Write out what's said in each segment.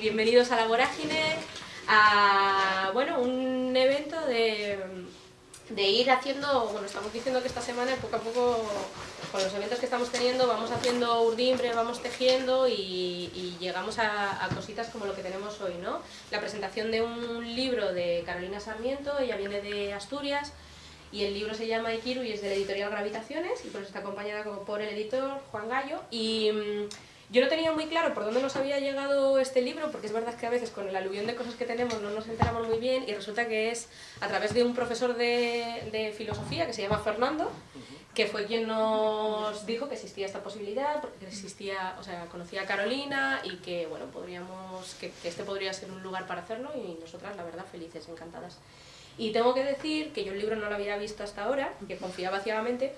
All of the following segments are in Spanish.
bienvenidos a La Vorágine, a bueno, un evento de, de ir haciendo, bueno, estamos diciendo que esta semana poco a poco, con los eventos que estamos teniendo, vamos haciendo urdimbre, vamos tejiendo y, llegamos a, cositas como lo que tenemos hoy, ¿no? La presentación de un libro de Carolina Sarmiento, ella viene de Asturias, y el libro se llama Ikiru y es de la editorial Gravitaciones, y por está acompañada por el editor Juan Gallo, y mm, yo no tenía muy claro por dónde nos había llegado este libro, porque es verdad que a veces con el aluvión de cosas que tenemos no nos enteramos muy bien y resulta que es a través de un profesor de, de filosofía que se llama Fernando, que fue quien nos dijo que existía esta posibilidad, porque existía, o sea, conocía a Carolina y que, bueno, podríamos, que, que este podría ser un lugar para hacerlo y nosotras, la verdad, felices, encantadas. Y tengo que decir que yo el libro no lo había visto hasta ahora, que confiaba ciegamente,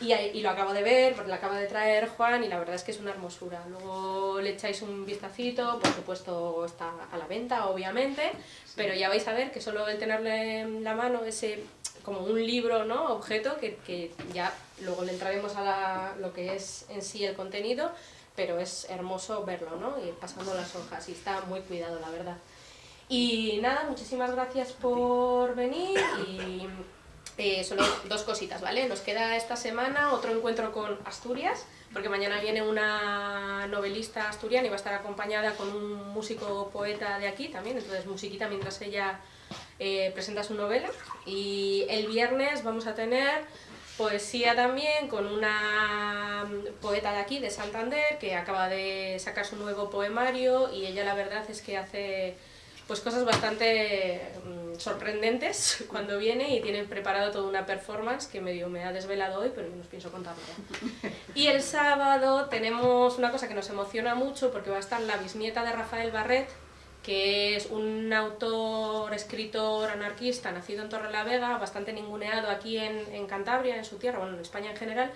y, y, lo acabo de ver, porque lo acaba de traer Juan, y la verdad es que es una hermosura. Luego le echáis un vistacito, por supuesto está a la venta, obviamente, pero ya vais a ver que solo el tenerle en la mano ese como un libro, ¿no? objeto, que, que ya luego le entraremos a la, lo que es en sí el contenido, pero es hermoso verlo, ¿no? Y pasando las hojas, y está muy cuidado, la verdad. Y nada, muchísimas gracias por venir y eh, solo dos cositas, ¿vale? Nos queda esta semana otro encuentro con Asturias, porque mañana viene una novelista asturiana y va a estar acompañada con un músico poeta de aquí también, entonces musiquita mientras ella eh, presenta su novela. Y el viernes vamos a tener poesía también con una poeta de aquí, de Santander, que acaba de sacar su nuevo poemario y ella la verdad es que hace pues cosas bastante mmm, sorprendentes cuando viene y tiene preparado toda una performance que medio me ha desvelado hoy, pero yo no os pienso contarlo. Y el sábado tenemos una cosa que nos emociona mucho porque va a estar la bisnieta de Rafael Barret, que es un autor, escritor anarquista nacido en Torrelavega, bastante ninguneado aquí en, en Cantabria, en su tierra, bueno, en España en general,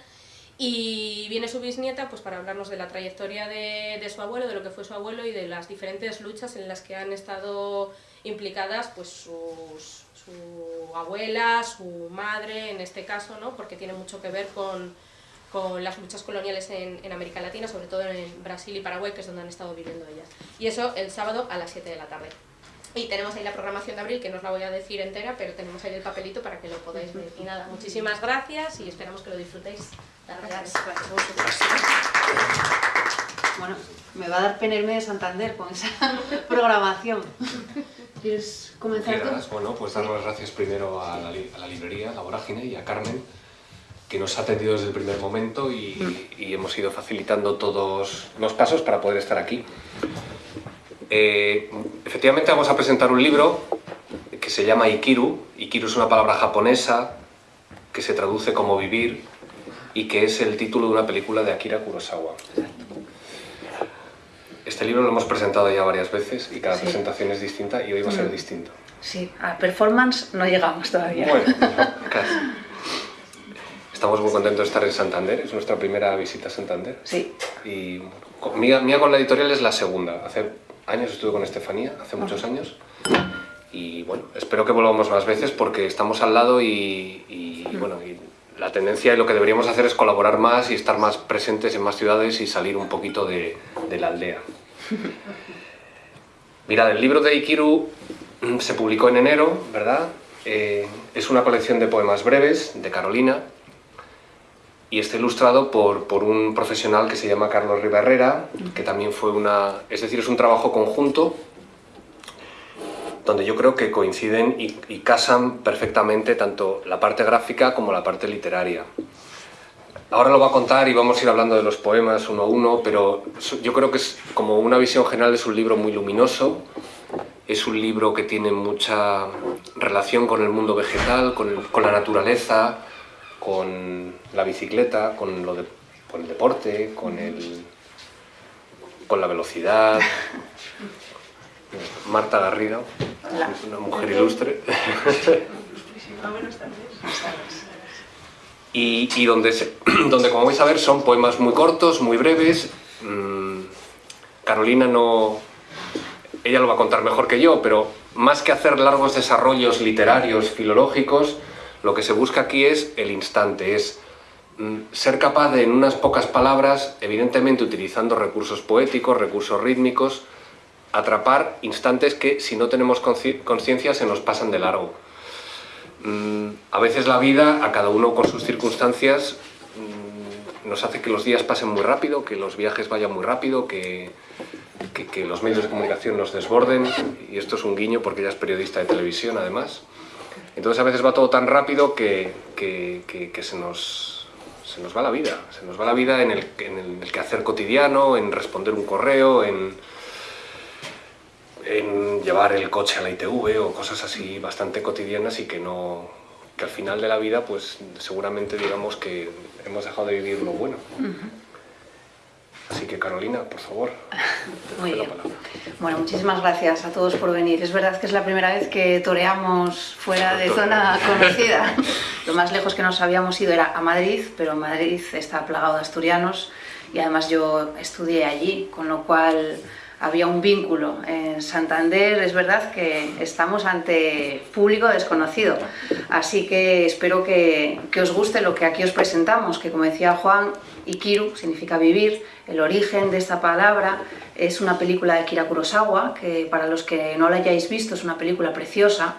y viene su bisnieta pues, para hablarnos de la trayectoria de, de, su abuelo, de lo que fue su abuelo y de las diferentes luchas en las que han estado implicadas pues, sus, su abuela, su madre en este caso, ¿no? porque tiene mucho que ver con, con las luchas coloniales en, en, América Latina, sobre todo en Brasil y Paraguay, que es donde han estado viviendo ellas. Y eso el sábado a las 7 de la tarde. Y tenemos ahí la programación de abril, que no os la voy a decir entera, pero tenemos ahí el papelito para que lo podáis ver. Y nada, muchísimas gracias y esperamos que lo disfrutéis. Gracias. Bueno, me va a dar pena irme de Santander con esa programación. ¿Quieres comenzar tú? Bueno, pues dar las gracias primero a la, a la, librería, La Vorágine, y a Carmen, que nos ha atendido desde el primer momento y, y hemos ido facilitando todos los pasos para poder estar aquí. Eh, efectivamente vamos a presentar un libro que se llama Ikiru. Ikiru es una palabra japonesa que se traduce como vivir y que es el título de una película de Akira Kurosawa. Este libro lo hemos presentado ya varias veces y cada sí. presentación es distinta y hoy va a ser mm. distinto. Sí, a performance no llegamos todavía. Bueno, casi. Estamos muy contentos de estar en Santander, es nuestra primera visita a Santander. Sí. Y mía, mía con la editorial es la segunda. Hace años estuve con Estefanía, hace muchos años. Y bueno, espero que volvamos más veces porque estamos al lado y, bueno, y la tendencia y lo que deberíamos hacer es colaborar más y estar más presentes en más ciudades y salir un poquito de, de la aldea. Mirad, el libro de Ikiru se publicó en enero, ¿verdad? Eh, es una colección de poemas breves de Carolina y está ilustrado por, por, un profesional que se llama Carlos Ribarrera, que también fue una... es decir, es un trabajo conjunto donde yo creo que coinciden y, casan perfectamente tanto la parte gráfica como la parte literaria. Ahora lo va a contar y vamos a ir hablando de los poemas uno a uno, pero yo creo que es como una visión general es un libro muy luminoso, es un libro que tiene mucha relación con el mundo vegetal, con, con la naturaleza, con la bicicleta, con, lo de, con el deporte, con, el, con la velocidad. Marta Garrido, una mujer ilustre. y, y donde, se, donde, como vais a ver, son poemas muy cortos, muy breves. Mm, Carolina no... Ella lo va a contar mejor que yo, pero más que hacer largos desarrollos literarios, filológicos, lo que se busca aquí es el instante, es mm, ser capaz de, en unas pocas palabras, evidentemente utilizando recursos poéticos, recursos rítmicos, atrapar instantes que si no tenemos conciencia se nos pasan de largo. Mm, a veces la vida, a cada uno con sus circunstancias, mm, nos hace que los días pasen muy rápido, que los viajes vayan muy rápido, que, que, los medios de comunicación nos desborden, y esto es un guiño porque ella es periodista de televisión además. Entonces a veces va todo tan rápido que, que se nos se nos va la vida, se nos va la vida en el, en el quehacer cotidiano, en responder un correo, en llevar el coche a la ITV o cosas así bastante cotidianas y que no que al final de la vida pues seguramente digamos que hemos dejado de vivir lo bueno. Así que Carolina, por favor. Muy bien. Bueno, muchísimas gracias a todos por venir. Es verdad que es la primera vez que toreamos fuera de zona conocida. Lo más lejos que nos habíamos ido era a Madrid, pero Madrid está plagado de asturianos y además yo estudié allí, con lo cual había un vínculo. En Santander es verdad que estamos ante público desconocido, así que espero que, que, os guste lo que aquí os presentamos, que como decía Juan, Ikiru significa vivir, el origen de esta palabra es una película de Akira Kurosawa, que para los que no la hayáis visto es una película preciosa,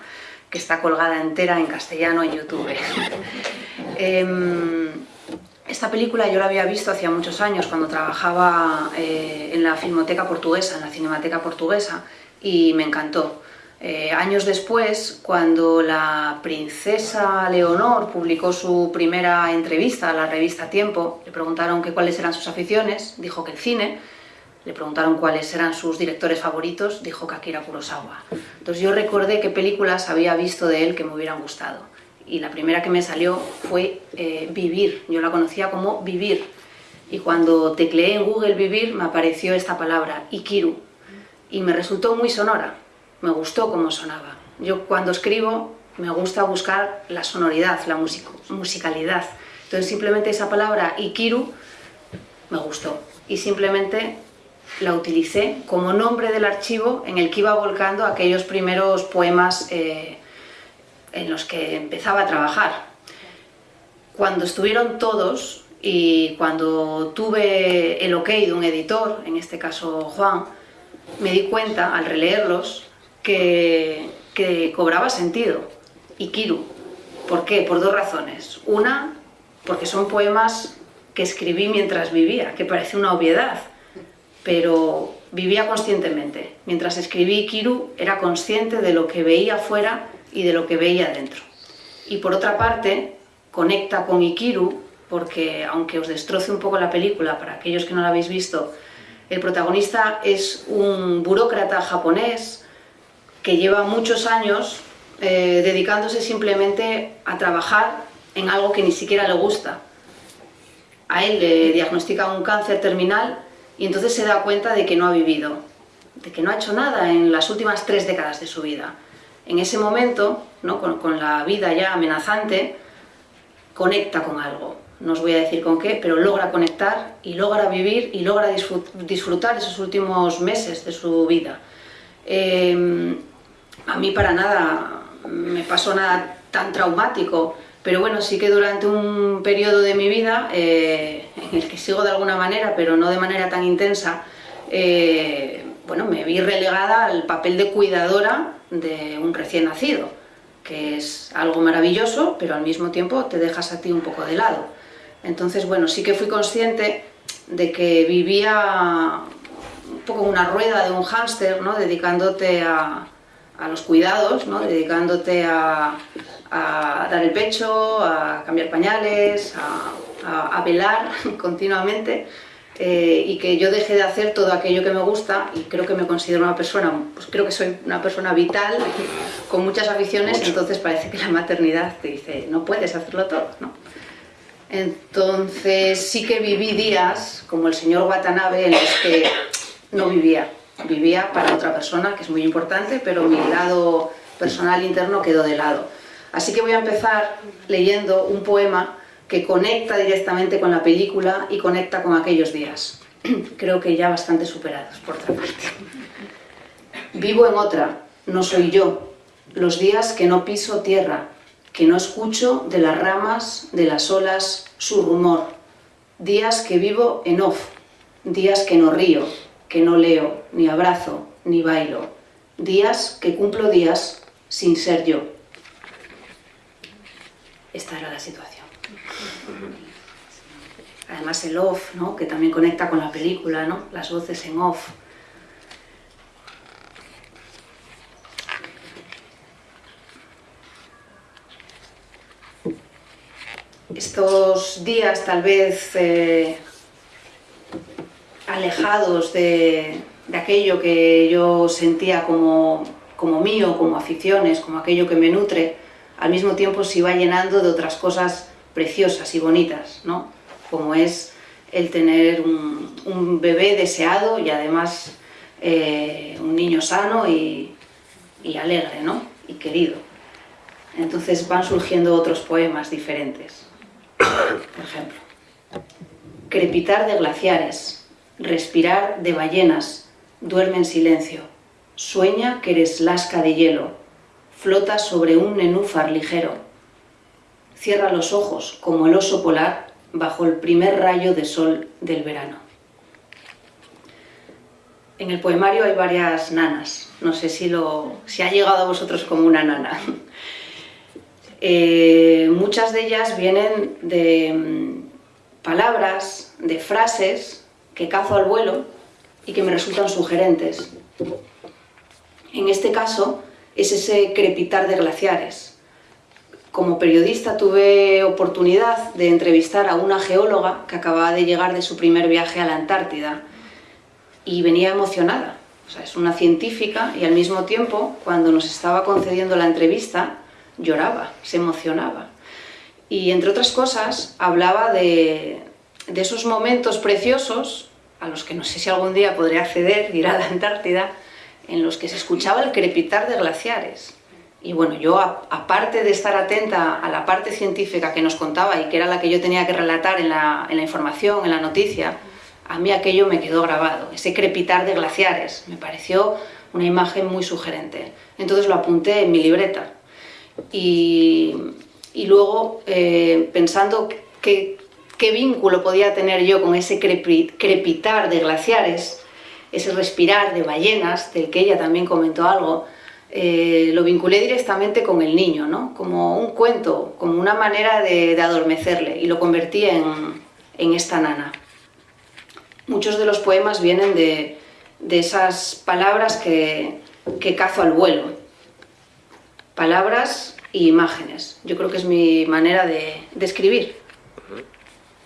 que está colgada entera en castellano en YouTube. eh, esta película yo la había visto hacía muchos años cuando trabajaba eh, en la Filmoteca Portuguesa, en la Cinemateca Portuguesa, y me encantó. Eh, años después, cuando la princesa Leonor publicó su primera entrevista a la revista Tiempo, le preguntaron que cuáles eran sus aficiones, dijo que el cine, le preguntaron cuáles eran sus directores favoritos, dijo que Akira Kurosawa. Entonces yo recordé qué películas había visto de él que me hubieran gustado. Y la primera que me salió fue eh, Vivir, yo la conocía como Vivir, y cuando tecleé en Google Vivir me apareció esta palabra, Ikiru, y me resultó muy sonora, me gustó cómo sonaba. Yo cuando escribo me gusta buscar la sonoridad, la musicalidad, entonces simplemente esa palabra Ikiru me gustó, y simplemente la utilicé como nombre del archivo en el que iba volcando aquellos primeros poemas eh, en los que empezaba a trabajar. Cuando estuvieron todos y cuando tuve el ok de un editor, en este caso Juan, me di cuenta al releerlos que, que cobraba sentido. Y Kiru. ¿Por qué? Por dos razones. Una, porque son poemas que escribí mientras vivía, que parece una obviedad, pero vivía conscientemente. Mientras escribí Kiru era consciente de lo que veía afuera y de lo que veía dentro. Y por otra parte, conecta con Ikiru, porque aunque os destroce un poco la película, para aquellos que no la habéis visto, el protagonista es un burócrata japonés que lleva muchos años eh, dedicándose simplemente a trabajar en algo que ni siquiera le gusta. A él le diagnostican un cáncer terminal y entonces se da cuenta de que no ha vivido, de que no ha hecho nada en las últimas tres décadas de su vida en ese momento, ¿no? con, la vida ya amenazante, conecta con algo. No os voy a decir con qué, pero logra conectar y logra vivir y logra disfrutar esos últimos meses de su vida. Em, a mí para nada me pasó nada tan traumático, pero bueno, sí que durante un periodo de mi vida, eh, en el que sigo de alguna manera, pero no de manera tan intensa, eh, bueno, me vi relegada al papel de cuidadora de un recién nacido, que es algo maravilloso, pero al mismo tiempo te dejas a ti un poco de lado. Entonces, bueno, sí que fui consciente de que vivía un poco una rueda de un hámster, ¿no? dedicándote a, los cuidados, ¿no? dedicándote a, dar el pecho, a cambiar pañales, a velar continuamente, eh, y que yo deje de hacer todo aquello que me gusta y creo que me considero una persona, pues creo que soy una persona vital, con muchas aficiones, entonces parece que la maternidad te dice, no puedes hacerlo todo, ¿no? Entonces sí que viví días, como el señor Watanabe, en los que no vivía, vivía para otra persona, que es muy importante, pero mi lado personal interno quedó de lado. Así que voy a empezar leyendo un poema que conecta directamente con la película y conecta con aquellos días. Creo que ya bastante superados, por otra parte. Vivo en otra, no soy yo, los días que no piso tierra, que no escucho de las ramas, de las olas, su rumor, días que vivo en off, días que no río, que no leo, ni abrazo, ni bailo, días que cumplo días sin ser yo. Esta era la situación. Además el off, ¿no? que también conecta con la película, ¿no? las voces en off. Estos días tal vez eh, alejados de, de aquello que yo sentía como, como mío, como aficiones, como aquello que me nutre, al mismo tiempo se iba llenando de otras cosas preciosas y bonitas, ¿no? Como es el tener un, bebé deseado y además eh, un niño sano y, y alegre, ¿no? Y querido. Entonces van surgiendo otros poemas diferentes. Por ejemplo, crepitar de glaciares, respirar de ballenas, duerme en silencio. Sueña que eres lasca de hielo, flota sobre un nenúfar ligero. Cierra los ojos como el oso polar bajo el primer rayo de sol del verano. En el poemario hay varias nanas. No sé si, lo, si ha llegado a vosotros como una nana. Eh, muchas de ellas vienen de mm, palabras, de frases que cazo al vuelo y que me resultan sugerentes. En este caso es ese crepitar de glaciares. Como periodista tuve oportunidad de entrevistar a una geóloga que acababa de llegar de su primer viaje a la Antártida y venía emocionada. O sea, es una científica y al mismo tiempo, cuando nos estaba concediendo la entrevista, lloraba, se emocionaba. Y entre otras cosas, hablaba de, de esos momentos preciosos a los que no sé si algún día podré acceder, ir a la Antártida, en los que se escuchaba el crepitar de glaciares. Y bueno, yo aparte de estar atenta a la parte científica que nos contaba y que era la que yo tenía que relatar en la, en la información, en la noticia, a mí aquello me quedó grabado, ese crepitar de glaciares, me pareció una imagen muy sugerente. Entonces lo apunté en mi libreta. Y, y luego, eh, pensando que qué vínculo podía tener yo con ese crepitar de glaciares, ese respirar de ballenas, del que ella también comentó algo, eh, lo vinculé directamente con el niño, ¿no? como un cuento, como una manera de, adormecerle, y lo convertí en, esta nana. Muchos de los poemas vienen de, esas palabras que, cazo al vuelo, palabras e imágenes. Yo creo que es mi manera de, de escribir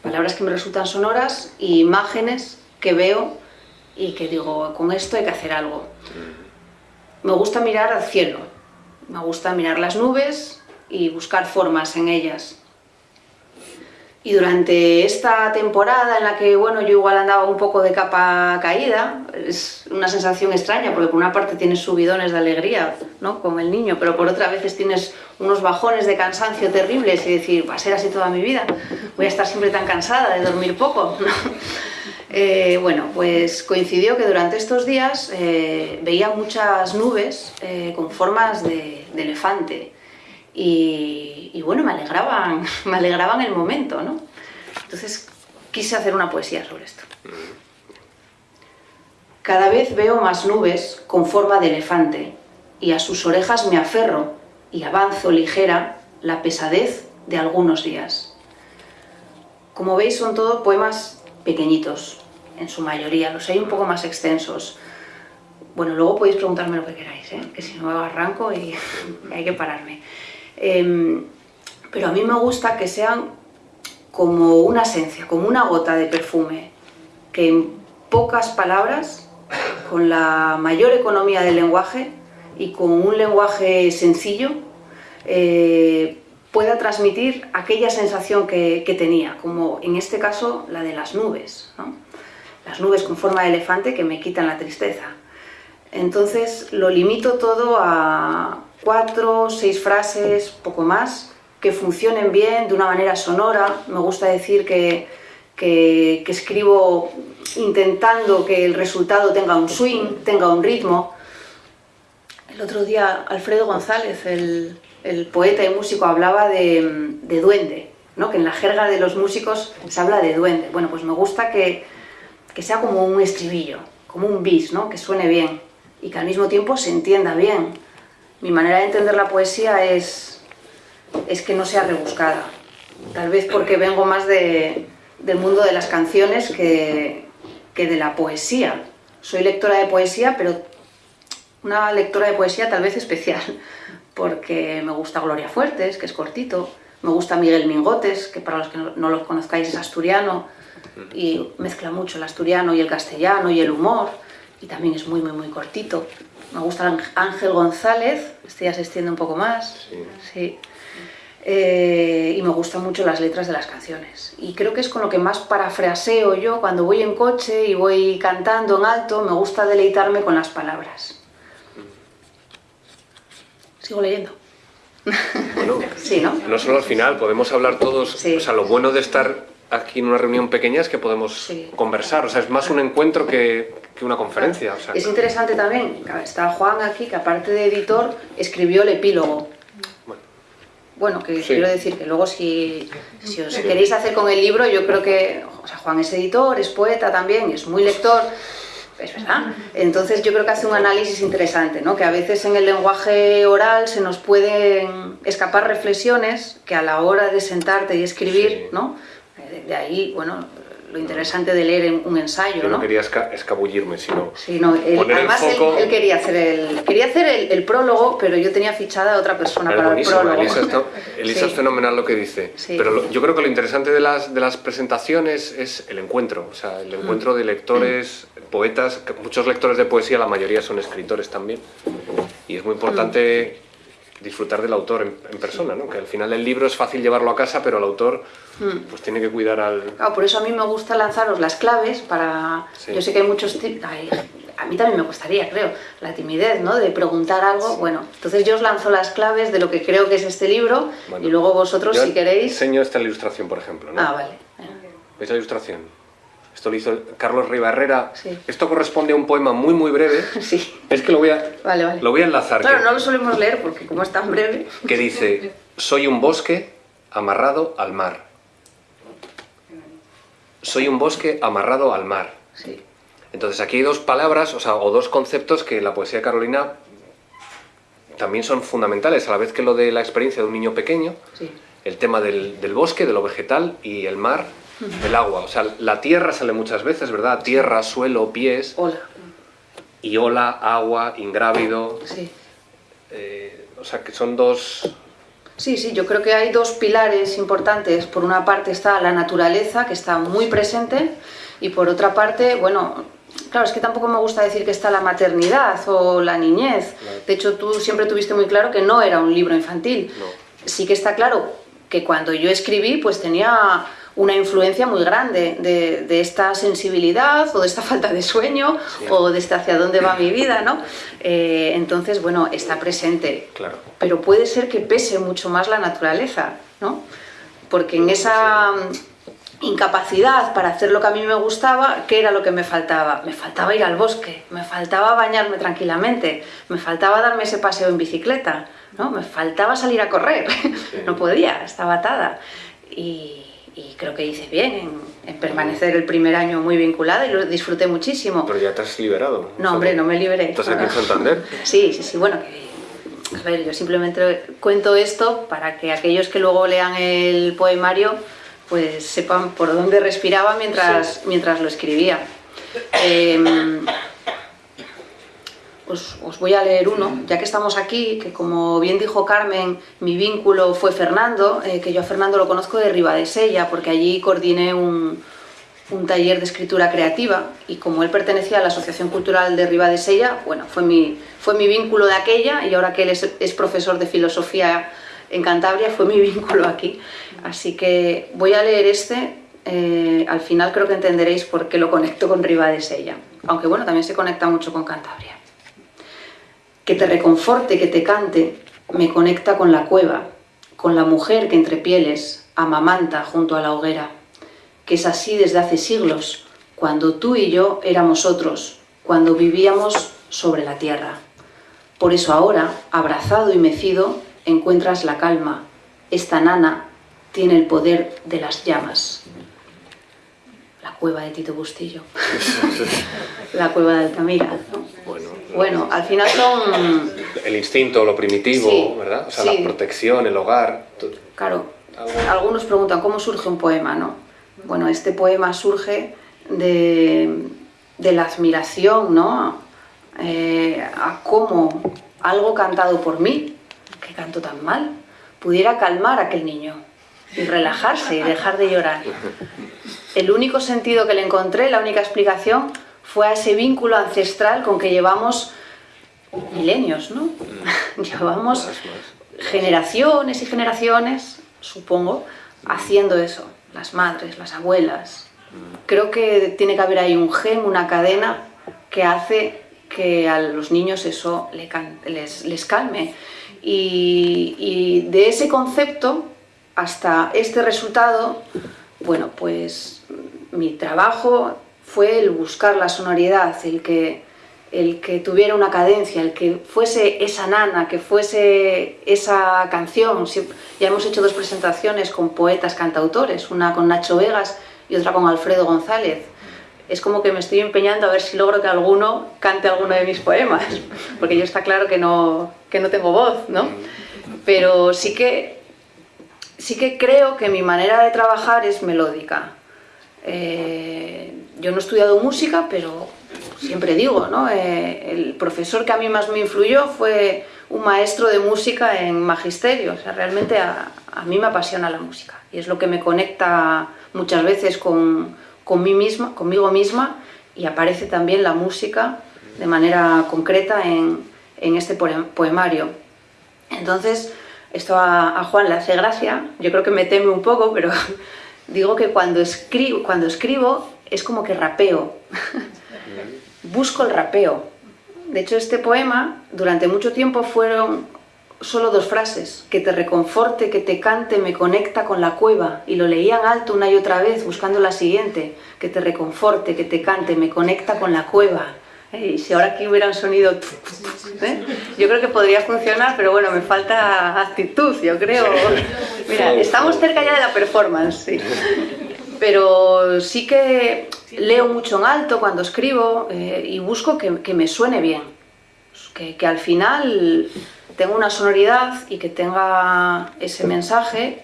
palabras que me resultan sonoras y imágenes que veo y que digo, con esto hay que hacer algo. Me gusta mirar al cielo, me gusta mirar las nubes y buscar formas en ellas. Y durante esta temporada en la que, bueno, yo igual andaba un poco de capa caída, es una sensación extraña, porque por una parte tienes subidones de alegría, ¿no?, con el niño, pero por otra veces tienes unos bajones de cansancio terribles y decir, va a ser así toda mi vida, voy a estar siempre tan cansada de dormir poco, eh, bueno, pues coincidió que durante estos días eh, veía muchas nubes eh, con formas de elefante, y, bueno, me alegraban, me alegraban el momento, ¿no? Entonces quise hacer una poesía sobre esto. Cada vez veo más nubes con forma de elefante y a sus orejas me aferro y avanzo ligera la pesadez de algunos días. Como veis son todos poemas pequeñitos, en su mayoría, los hay un poco más extensos. Bueno, luego podéis preguntarme lo que queráis, ¿eh? que si no arranco y hay que pararme. Em, pero a mí me gusta que sean como una esencia, como una gota de perfume, que en pocas palabras, con la mayor economía del lenguaje y con un lenguaje sencillo, eh, pueda transmitir aquella sensación que, tenía, como en este caso la de las nubes, las nubes con forma de elefante que me quitan la tristeza. Entonces lo limito todo a, cuatro, seis frases, poco más, que funcionen bien, de una manera sonora. Me gusta decir que, que, escribo intentando que el resultado tenga un swing, tenga un ritmo. El otro día Alfredo González, el, el poeta y músico, hablaba de, de duende, ¿no? que en la jerga de los músicos se habla de duende. Bueno, pues me gusta que, que sea como un estribillo, como un bis, ¿no? que suene bien y que al mismo tiempo se entienda bien. Mi manera de entender la poesía es, es que no sea rebuscada. Tal vez porque vengo más de, del mundo de las canciones que, que de la poesía. Soy lectora de poesía, pero una lectora de poesía tal vez especial, porque me gusta Gloria Fuertes, que es cortito, me gusta Miguel Mingotes, que para los que no lo conozcáis es asturiano, y mezcla mucho el asturiano y el castellano y el humor, y también es muy, muy, muy cortito. Me gusta Ángel González, este ya se extiende un poco más, sí. Eh, y me gustan mucho las letras de las canciones. Y creo que es con lo que más parafraseo yo cuando voy en coche y voy cantando en alto, me gusta deleitarme con las palabras. Sigo leyendo. Bueno, sí, ¿no? no solo al final, podemos hablar todos, o sea, lo bueno de estar aquí en una reunión pequeña es que podemos conversar, o sea, es más un encuentro que, que una conferencia. O sea, es interesante también, está Juan aquí, que aparte de editor, escribió el epílogo. Bueno, que quiero decir que luego si, si os queréis hacer con el libro, yo creo que, o sea, Juan es editor, es poeta también, es muy lector, es verdad. Entonces yo creo que hace un análisis interesante, ¿no? que a veces en el lenguaje oral se nos pueden escapar reflexiones que a la hora de sentarte y escribir, ¿no? De ahí, bueno, lo interesante de leer un ensayo, Yo no, quería escabullirme, sino sí, no, además él, quería hacer el quería hacer el, prólogo, pero yo tenía fichada a otra persona para el prólogo. Elisa, es fenomenal lo que dice, pero yo creo que lo interesante de las, de las presentaciones es el encuentro, o sea, el encuentro de lectores, poetas, muchos lectores de poesía, la mayoría son escritores también, y es muy importante disfrutar del autor en, persona, ¿no? que al final el libro es fácil llevarlo a casa, pero el autor hmm. pues tiene que cuidar al... Claro, por eso a mí me gusta lanzaros las claves para... Yo sé que hay muchos... a mí también me gustaría, creo, la timidez, ¿no? De preguntar algo. Bueno, entonces yo os lanzo las claves de lo que creo que es este libro y luego vosotros, si queréis... enseño esta ilustración, por ejemplo, ¿no? Ah, vale. ¿Veis la ilustración? Esto lo hizo Carlos Ribarrera. Esto corresponde a un poema muy, muy breve. Sí. Es que lo voy a, Lo voy a enlazar. Claro, no lo solemos leer porque como es tan breve... Que dice, soy un bosque amarrado al mar. Soy un bosque amarrado al mar. Sí. Entonces aquí hay dos palabras, o sea, o dos conceptos que en la poesía carolina también son fundamentales, a la vez que lo de la experiencia de un niño pequeño, sí. el tema del, del bosque, de lo vegetal y el mar, el agua. O sea, la tierra sale muchas veces, ¿verdad? Tierra, suelo, pies. Hola. Y ola, agua, ingrávido. Sí. Eh, o sea, que son dos... Sí, sí, yo creo que hay dos pilares importantes. Por una parte está la naturaleza, que está muy presente, y por otra parte, bueno, claro, es que tampoco me gusta decir que está la maternidad o la niñez. De hecho, tú siempre tuviste muy claro que no era un libro infantil. Sí que está claro que cuando yo escribí, pues tenía una influencia muy grande de, esta sensibilidad o de esta falta de sueño o de esta hacia dónde va mi vida, ¿no? Eh, entonces, bueno, está presente. Claro. Pero puede ser que pese mucho más la naturaleza, ¿no? Porque en esa incapacidad para hacer lo que a mí me gustaba, ¿qué era lo que me faltaba? Me faltaba ir al bosque, me faltaba bañarme tranquilamente, me faltaba darme ese paseo en bicicleta, ¿no? Me faltaba salir a correr, no podía, estaba atada. Y, y creo que hice bien en, permanecer el primer año muy vinculada y lo disfruté muchísimo. Pero ya te has liberado. No, hombre, no me liberé. ¿Estás aquí en Santander? Sí, sí, sí, bueno, que, a ver, yo simplemente cuento esto para que aquellos que luego lean el poemario pues sepan por dónde respiraba mientras, mientras lo escribía. Em, os, voy a leer uno, ya que estamos aquí, que como bien dijo Carmen, mi vínculo fue Fernando, eh, que yo a Fernando lo conozco de Ribadesella, porque allí coordiné un, taller de escritura creativa y como él pertenecía a la Asociación Cultural de Ribadesella, bueno, fue mi, fue mi vínculo de aquella y ahora que él es, profesor de filosofía en Cantabria, fue mi vínculo aquí. Así que voy a leer este, eh, al final creo que entenderéis por qué lo conecto con Ribadesella, aunque bueno, también se conecta mucho con Cantabria que te reconforte, que te cante, me conecta con la cueva, con la mujer que entre pieles amamanta junto a la hoguera, que es así desde hace siglos, cuando tú y yo éramos otros, cuando vivíamos sobre la tierra. Por eso ahora, abrazado y mecido, encuentras la calma. Esta nana tiene el poder de las llamas. La cueva de Tito Bustillo. la cueva de Altamira. Bueno Bueno, al final son... El instinto, lo primitivo, Sí, ¿verdad? O sea, sí. la protección, el hogar. Claro, algunos preguntan cómo surge un poema, ¿no? Bueno, este poema surge de, de la admiración, ¿no? Eh, a cómo algo cantado por mí, que canto tan mal, pudiera calmar a aquel niño y relajarse y dejar de llorar. El único sentido que le encontré, la única explicación, fue a ese vínculo ancestral con que llevamos milenios, ¿no? llevamos Más, más. generaciones y generaciones, supongo, haciendo eso. Las madres, las abuelas. Creo que tiene que haber ahí un gen, una cadena que hace que a los niños eso les, les calme. Y, y de ese concepto hasta este resultado, bueno, pues mi trabajo fue el buscar la sonoridad, el que, el que tuviera una cadencia, el que fuese esa nana, que fuese esa canción. Ya hemos hecho dos presentaciones con poetas cantautores, una con Nacho Vegas y otra con Alfredo González. Es como que me estoy empeñando a ver si logro que alguno cante alguno de mis poemas, porque yo está claro que no, que no tengo voz, ¿no? Pero sí que, sí que creo que mi manera de trabajar es melódica. Eh, yo no he estudiado música, pero siempre digo, ¿no? Eh, el profesor que a mí más me influyó fue un maestro de música en magisterio. O sea, realmente a, mí me apasiona la música y es lo que me conecta muchas veces con, con mí misma, conmigo misma y aparece también la música de manera concreta en, en este poem- poemario. Entonces, esto a, a Juan le hace gracia, yo creo que me teme un poco, pero digo que cuando escribo, cuando escribo es como que rapeo, busco el rapeo. De hecho, este poema durante mucho tiempo fueron solo dos frases, que te reconforte, que te cante, me conecta con la cueva, y lo leían alto una y otra vez buscando la siguiente, que te reconforte, que te cante, me conecta con la cueva. Y si ahora aquí hubiera un sonido, ¿eh? yo creo que podría funcionar, pero bueno, me falta actitud, yo creo. Mira, estamos cerca ya de la performance, sí. Pero sí que leo mucho en alto cuando escribo eh, y busco que, que me suene bien, que, que al final tenga una sonoridad y que tenga ese mensaje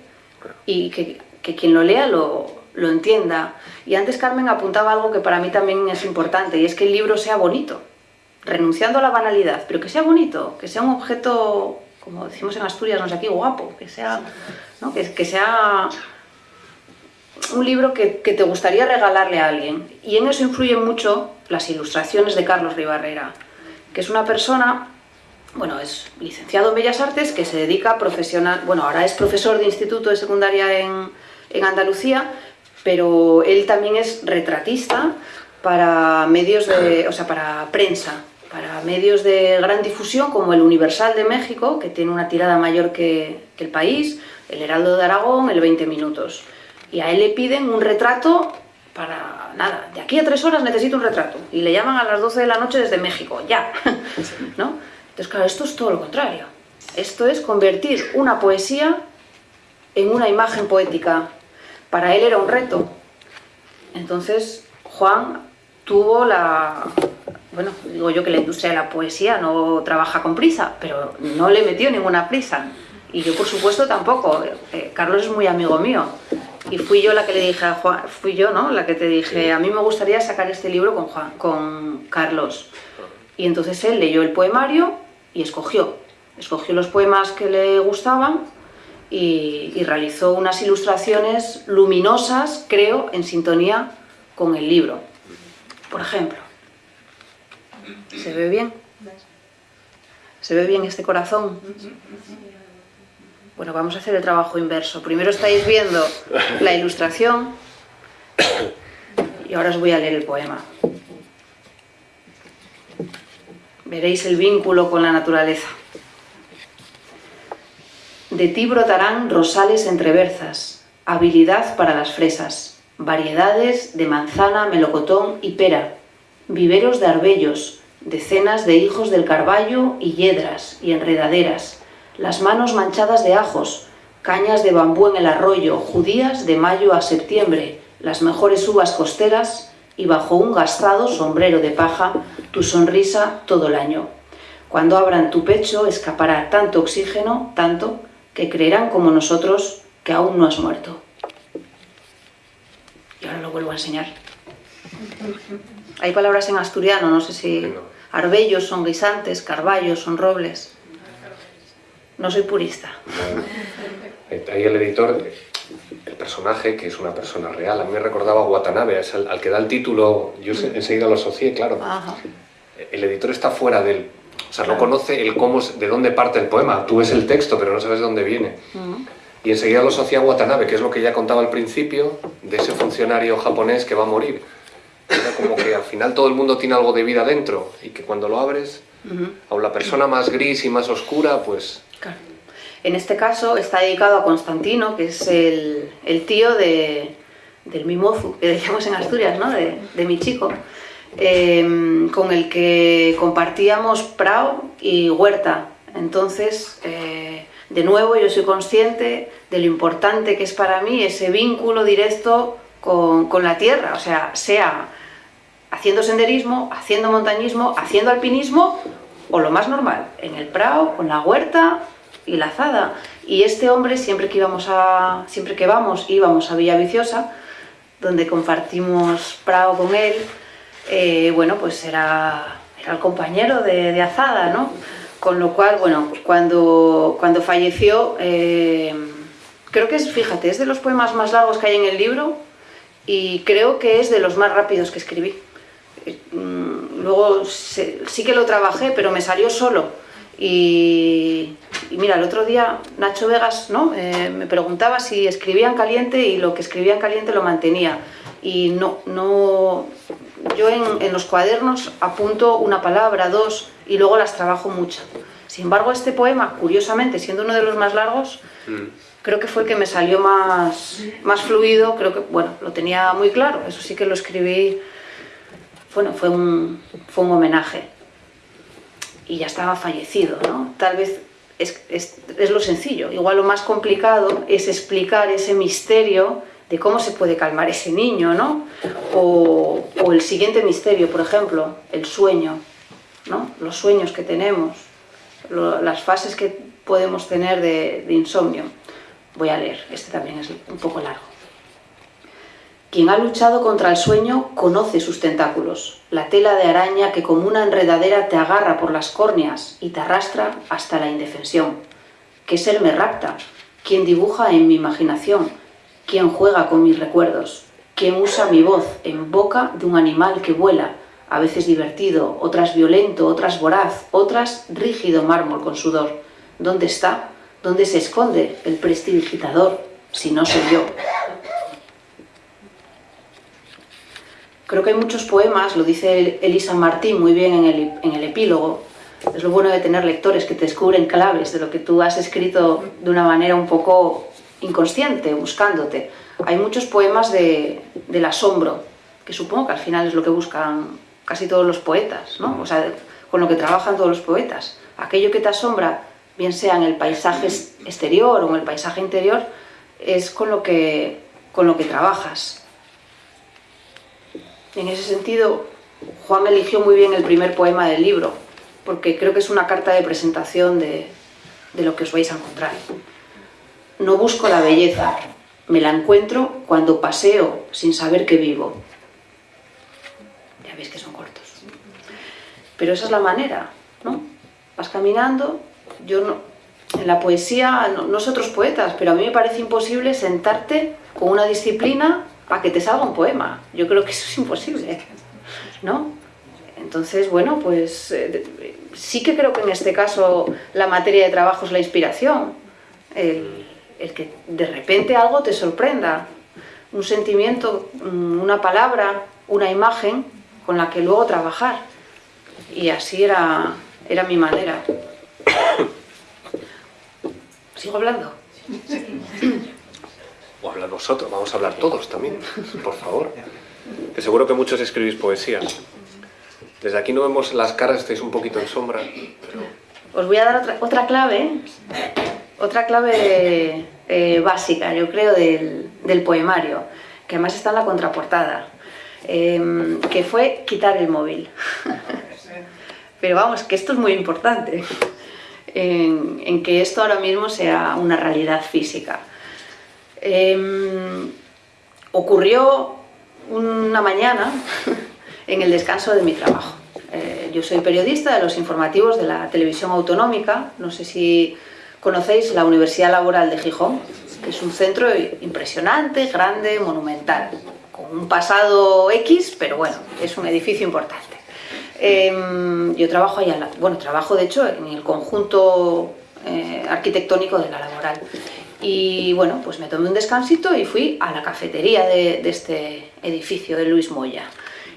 y que, que quien lo lea lo, lo entienda. Y antes Carmen apuntaba algo que para mí también es importante y es que el libro sea bonito, renunciando a la banalidad, pero que sea bonito, que sea un objeto, como decimos en Asturias, no sé aquí, guapo, que sea, ¿no? que, que sea un libro que, que te gustaría regalarle a alguien. Y en eso influyen mucho las ilustraciones de Carlos Ribarrera, que es una persona, bueno, es licenciado en Bellas Artes, que se dedica profesional, bueno, ahora es profesor de instituto de secundaria en, en Andalucía, pero él también es retratista para medios de, o sea, para prensa, para medios de gran difusión como el Universal de México, que tiene una tirada mayor que, que el país, el Heraldo de Aragón, el 20 minutos. Y a él le piden un retrato para nada, de aquí a tres horas necesito un retrato. Y le llaman a las 12 de la noche desde México, ya. ¿No? Entonces, claro, esto es todo lo contrario. Esto es convertir una poesía en una imagen poética. Para él era un reto. Entonces, Juan tuvo la... Bueno, digo yo que la industria de la poesía no trabaja con prisa, pero no le metió ninguna prisa. Y yo, por supuesto, tampoco. Eh, Carlos es muy amigo mío. Y fui yo la que le dije a Juan, fui yo, ¿no? La que te dije, a mí me gustaría sacar este libro con Juan, con Carlos. Y entonces él leyó el poemario y escogió. Escogió los poemas que le gustaban y, realizó unas ilustraciones luminosas, creo, en sintonía con el libro. Por ejemplo, ¿se ve bien? ¿Se ve bien este corazón? Bueno, vamos a hacer el trabajo inverso. Primero estáis viendo la ilustración y ahora os voy a leer el poema. Veréis el vínculo con la naturaleza. De ti brotarán rosales entre berzas, habilidad para las fresas, variedades de manzana, melocotón y pera, viveros de arbellos, decenas de hijos del carballo y yedras y enredaderas, las manos manchadas de ajos, cañas de bambú en el arroyo, judías de mayo a septiembre, las mejores uvas costeras y bajo un gastado sombrero de paja tu sonrisa todo el año. Cuando abran tu pecho escapará tanto oxígeno, tanto, que creerán como nosotros que aún no has muerto. Y ahora lo vuelvo a enseñar. Hay palabras en asturiano, no sé si... Arbellos son guisantes, carballos son robles. No soy purista. Ahí el editor, el personaje, que es una persona real, a mí me recordaba a Watanabe, es al, que da el título, yo enseguida lo asocié, claro. El editor está fuera del... O sea, no conoce el cómo, de dónde parte el poema. Tú ves el texto, pero no sabes de dónde viene. Y enseguida lo asocia a Watanabe, que es lo que ya contaba al principio, de ese funcionario japonés que va a morir. Era como que al final todo el mundo tiene algo de vida dentro y que cuando lo abres, a la persona más gris y más oscura, pues... En este caso está dedicado a Constantino, que es el, tío de, del mimozu, que decíamos en Asturias, ¿no? de, mi chico, em, con el que compartíamos prao y huerta. Entonces, eh, de nuevo, yo soy consciente de lo importante que es para mí ese vínculo directo con, con la tierra, o sea, sea haciendo senderismo, haciendo montañismo, haciendo alpinismo o lo más normal, en el prado, con la huerta y la azada. Y este hombre, siempre que, íbamos a, siempre que vamos, íbamos a Villa Viciosa, donde compartimos prado con él, eh, bueno, pues era, era el compañero de, azada, ¿no? Con lo cual, bueno, cuando, cuando falleció, eh, creo que es, fíjate, es de los poemas más largos que hay en el libro y creo que es de los más rápidos que escribí. Mm, luego sí que lo trabajé, pero me salió solo. Y, mira, el otro día Nacho Vegas ¿no? Eh, me preguntaba si escribía en caliente y lo que escribía en caliente lo mantenía. Y no, no, yo en, los cuadernos apunto una palabra, dos, y luego las trabajo mucho. Sin embargo, este poema, curiosamente, siendo uno de los más largos, mm. creo que fue el que me salió más, más fluido, creo que, bueno, lo tenía muy claro, eso sí que lo escribí bueno, fue un, fue un homenaje. Y ya estaba fallecido, ¿no? Tal vez es, es, lo sencillo. Igual lo más complicado es explicar ese misterio de cómo se puede calmar ese niño, ¿no? O, el siguiente misterio, por ejemplo, el sueño, ¿no? Los sueños que tenemos, las fases que podemos tener de, insomnio. Voy a leer, este también es un poco largo. Quien ha luchado contra el sueño conoce sus tentáculos, la tela de araña que como una enredadera te agarra por las córneas y te arrastra hasta la indefensión. ¿Qué ser me rapta? ¿Quién dibuja en mi imaginación? ¿Quién juega con mis recuerdos? ¿Quién usa mi voz en boca de un animal que vuela, a veces divertido, otras violento, otras voraz, otras rígido mármol con sudor? ¿Dónde está? ¿Dónde se esconde el prestidigitador si no soy yo? Creo que hay muchos poemas, lo dice Elisa Martín muy bien en el, epílogo, es lo bueno de tener lectores que te descubren claves de lo que tú has escrito de una manera un poco inconsciente, buscándote. Hay muchos poemas de, del asombro, que supongo que al final es lo que buscan casi todos los poetas, ¿no? O sea, con lo que trabajan todos los poetas. Aquello que te asombra, bien sea en el paisaje exterior o en el paisaje interior, es con lo que, con lo que trabajas. En ese sentido, Juan eligió muy bien el primer poema del libro, porque creo que es una carta de presentación de, lo que os vais a encontrar. No busco la belleza, me la encuentro cuando paseo sin saber que vivo. Ya veis que son cortos. Pero esa es la manera, ¿no? Vas caminando, yo no, en la poesía, no, no otros poetas, pero a mí me parece imposible sentarte con una disciplina para que te salga un poema. Yo creo que eso es imposible, ¿no? Entonces, bueno, pues eh, sí que creo que en este caso la materia de trabajo es la inspiración. Que de repente algo te sorprenda, un sentimiento, mm, una palabra, una imagen con la que luego trabajar. Y así era, era mi manera. ¿Sigo hablando? o hablar vosotros, vamos a hablar todos también, por favor. Que seguro que muchos escribís poesía. Desde aquí no vemos las caras, estáis un poquito en sombra, Os voy a dar otra, clave, otra clave eh, básica, yo creo, del, poemario, que además está en la contraportada. em, que fue quitar el móvil. Pero vamos, que esto es muy importante, en, que esto ahora mismo sea una realidad física. Em, ocurrió una mañana en el descanso de mi trabajo. Eh, yo soy periodista de los informativos de la televisión autonómica, no sé si conocéis la Universidad Laboral de Gijón, que es un centro impresionante, grande, monumental, con un pasado X, pero bueno, es un edificio importante. Em, yo trabajo ahí, bueno, trabajo de hecho en el conjunto eh, arquitectónico de la laboral. Y bueno, pues me tomé un descansito y fui a la cafetería de, de este edificio de Luis Moya.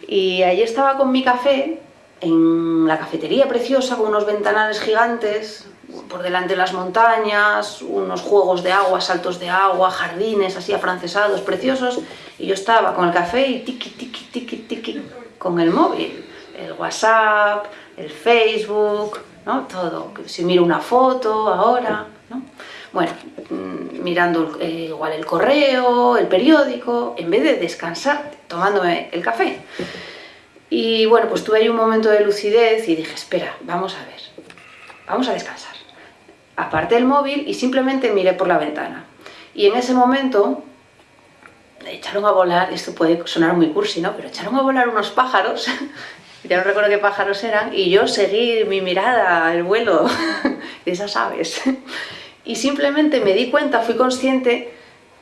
Y allí estaba con mi café, en la cafetería preciosa, con unos ventanales gigantes, por delante de las montañas, unos juegos de agua, saltos de agua, jardines así afrancesados, preciosos, y yo estaba con el café y tiki, tiki, tiki, tiki, con el móvil, el WhatsApp, el Facebook, ¿no? Todo, si miro una foto ahora, ¿no? Bueno, mm, mirando eh, igual el correo, el periódico, en vez de descansar tomándome el café. Y bueno, pues tuve ahí un momento de lucidez y dije, espera, vamos a ver, vamos a descansar. Aparte del móvil y simplemente miré por la ventana. Y en ese momento echaron a volar, esto puede sonar muy cursi, ¿no? Pero echaron a volar unos pájaros, ya no recuerdo qué pájaros eran, y yo seguí mi mirada, el vuelo de esas aves. Y simplemente me di cuenta, fui consciente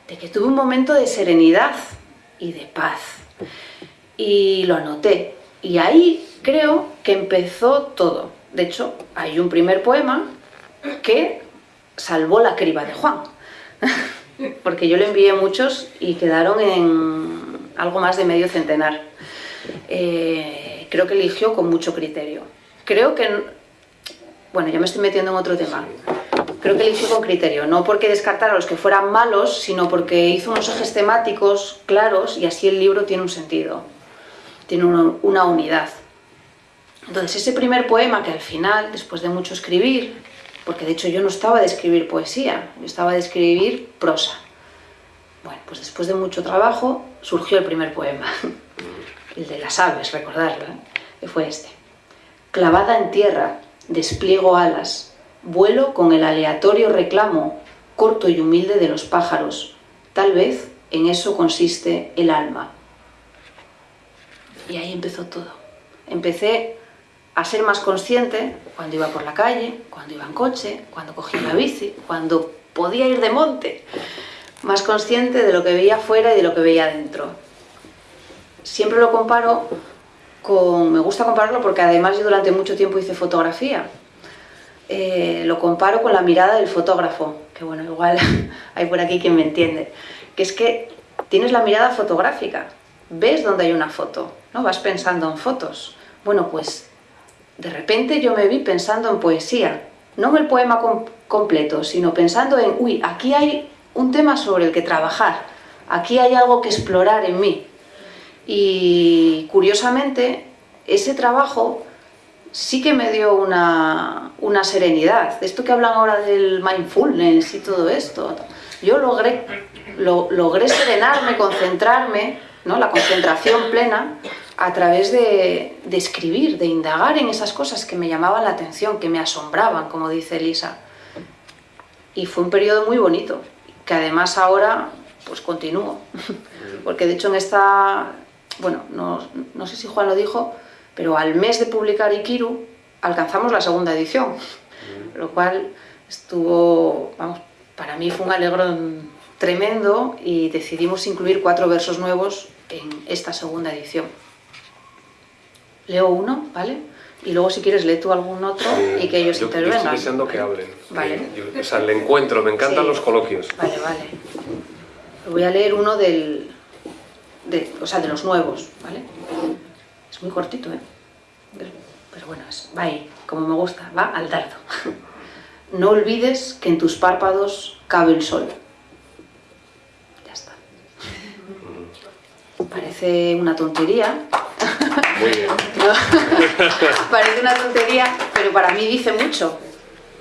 de que tuve un momento de serenidad y de paz. Y lo anoté. Y ahí creo que empezó todo. De hecho, hay un primer poema que salvó la criba de Juan. Porque yo le envié muchos y quedaron en algo más de medio centenar. Eh, creo que eligió con mucho criterio. Creo que... Bueno, ya me estoy metiendo en otro tema creo que eligió con criterio, no porque descartara a los que fueran malos, sino porque hizo unos ejes temáticos claros y así el libro tiene un sentido, tiene una, unidad. Entonces ese primer poema que al final, después de mucho escribir, porque de hecho yo no estaba de escribir poesía, yo estaba de escribir prosa. Bueno, pues después de mucho trabajo surgió el primer poema, el de las aves, recordarlo, ¿eh? que fue este. Clavada en tierra, despliego alas, Vuelo con el aleatorio reclamo, corto y humilde de los pájaros. Tal vez en eso consiste el alma. Y ahí empezó todo. Empecé a ser más consciente cuando iba por la calle, cuando iba en coche, cuando cogía la bici, cuando podía ir de monte. Más consciente de lo que veía afuera y de lo que veía dentro. Siempre lo comparo con... me gusta compararlo porque además yo durante mucho tiempo hice fotografía eh, lo comparo con la mirada del fotógrafo, que bueno, igual hay por aquí quien me entiende, que es que tienes la mirada fotográfica, ves donde hay una foto, ¿no? vas pensando en fotos. Bueno, pues de repente yo me vi pensando en poesía, no en el poema completo, sino pensando en, uy, aquí hay un tema sobre el que trabajar, aquí hay algo que explorar en mí. Y curiosamente, ese trabajo sí que me dio una, una serenidad. Esto que hablan ahora del mindfulness y todo esto, yo logré, lo, logré serenarme, concentrarme, ¿no? la concentración plena, a través de, de, escribir, de indagar en esas cosas que me llamaban la atención, que me asombraban, como dice Elisa. Y fue un periodo muy bonito, que además ahora pues continúo. Porque de hecho en esta, bueno, no, no sé si Juan lo dijo, pero al mes de publicar Ikiru alcanzamos la segunda edición, lo cual estuvo, vamos, para mí fue un alegrón tremendo y decidimos incluir cuatro versos nuevos en esta segunda edición. Leo uno, ¿vale? Y luego si quieres lee tú algún otro y que ellos intervengan. Yo estoy deseando que hablen. Vale. o sea, el encuentro, me encantan los coloquios. Vale, vale. Voy a leer uno del, de, o sea, de los nuevos, ¿vale? Es muy cortito, ¿eh? Pero, bueno, va ahí, como me gusta, va al dardo. No olvides que en tus párpados cabe el sol. Ya está. Parece una tontería. Muy bien. Parece una tontería, pero para mí dice mucho.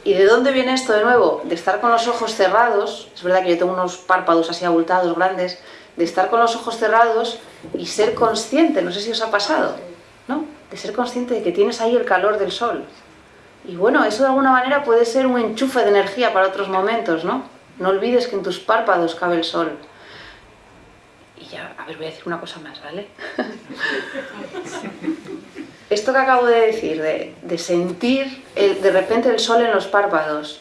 ¿Y de dónde viene esto de nuevo? De estar con los ojos cerrados, es verdad que yo tengo unos párpados así abultados, grandes, de estar con los ojos cerrados y ser consciente, no sé si os ha pasado, ¿no? De ser consciente de que tienes ahí el calor del sol. Y bueno, eso de alguna manera puede ser un enchufe de energía para otros momentos, ¿no? No olvides que en tus párpados cabe el sol. Y ya, a ver, voy a decir una cosa más, ¿vale? Esto que acabo de decir, de, sentir de repente el sol en los párpados,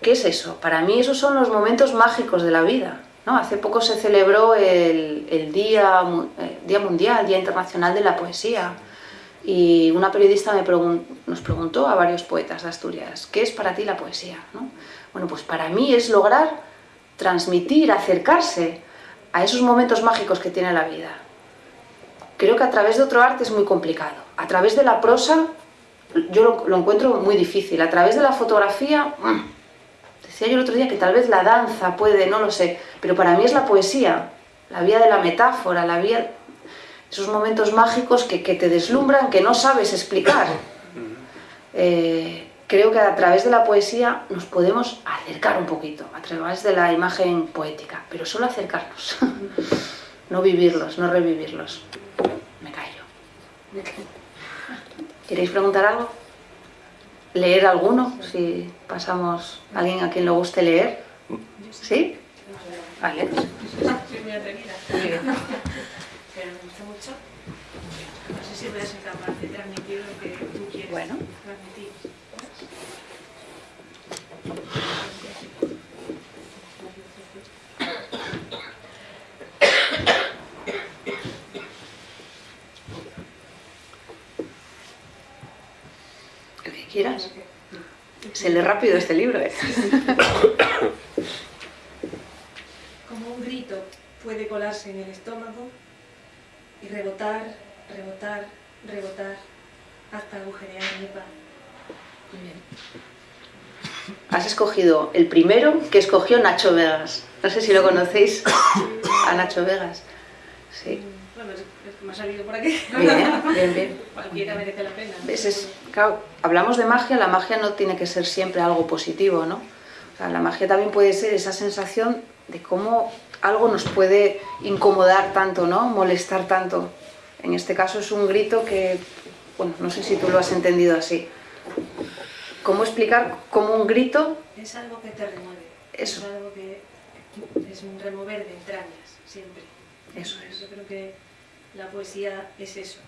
¿qué es eso? Para mí esos son los momentos mágicos de la vida. ¿no? Hace poco se celebró el, día, eh, día Mundial, Día Internacional de la Poesía. Y una periodista me nos preguntó a varios poetas de Asturias, ¿qué es para ti la poesía? Bueno, pues para mí es lograr transmitir, acercarse a esos momentos mágicos que tiene la vida. Creo que a través de otro arte es muy complicado. A través de la prosa yo lo, encuentro muy difícil. A través de la fotografía, decía yo el otro día que tal vez la danza puede, no lo sé, pero para mí es la poesía, la vía de la metáfora, la vía... esos momentos mágicos que, te deslumbran, que no sabes explicar. Eh, creo que a través de la poesía nos podemos acercar un poquito, a través de la imagen poética, pero solo acercarnos, no vivirlos, no revivirlos. ¿Queréis preguntar algo? ¿Leer alguno? Si pasamos a alguien a quien le guste leer. ¿Sí? Vale. Soy muy atrevida. Pero me gusta mucho. No sé si voy a ser capaz de transmitir lo que tú quieres bueno. transmitir. Quieras. Se lee rápido este libro, ¿eh? Como un grito puede colarse en el estómago y rebotar, rebotar, rebotar hasta agujerear mi paz. Has escogido el primero que escogió Nacho Vegas. No sé si lo conocéis a Nacho Vegas. Sí. Bueno, me ha salido por aquí. Bien, bien, bien. Cualquiera merece la pena. Es, claro, hablamos de magia, la magia no tiene que ser siempre algo positivo, ¿no? O sea, la magia también puede ser esa sensación de cómo algo nos puede incomodar tanto, ¿no? Molestar tanto. En este caso es un grito que, bueno, no sé si tú lo has entendido así. ¿Cómo explicar cómo un grito... Es algo que te remueve. Eso. Es algo que es un remover de entrañas, siempre. Eso es. Yo creo que la poesía es eso,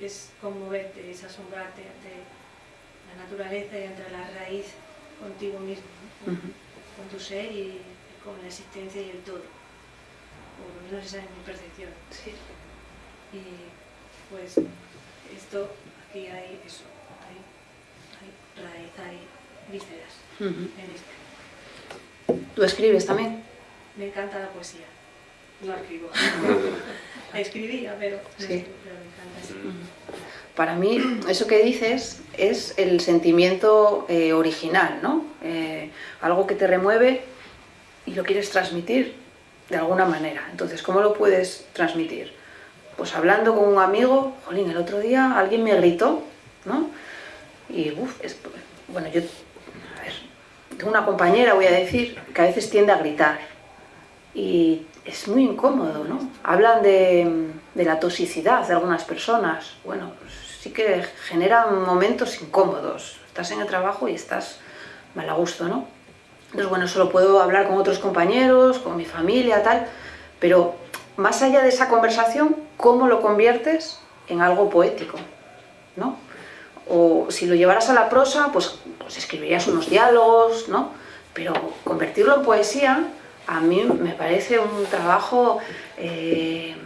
es, conmoverte, es asombrarte ante la naturaleza y ante la raíz contigo mismo, con tu ser y, con la existencia y el todo. O por lo menos esa es mi percepción. Y pues esto, aquí hay eso, hay vísceras en esto. ¿Tú escribes también? Me encanta la poesía. No escribo. Escribía, pero, sí. me encanta. Para mí, eso que dices es el sentimiento eh, original, ¿no? Eh, algo que te remueve y lo quieres transmitir de alguna manera. Entonces, ¿cómo lo puedes transmitir? Pues hablando con un amigo, jolín, el otro día alguien me gritó, ¿no? Y, uff, bueno, yo, a ver, tengo una compañera, voy a decir, que a veces tiende a gritar. Y es muy incómodo, ¿no? Hablan de, la toxicidad de algunas personas. Bueno, sí que generan momentos incómodos. Estás en el trabajo y estás mal a gusto, ¿no? Entonces, bueno, solo puedo hablar con otros compañeros, con mi familia, tal, pero más allá de esa conversación, ¿cómo lo conviertes en algo poético? ¿no? O si lo llevaras a la prosa, pues, pues escribirías unos diálogos, ¿no? Pero convertirlo en poesía a mí me parece un trabajo, eh,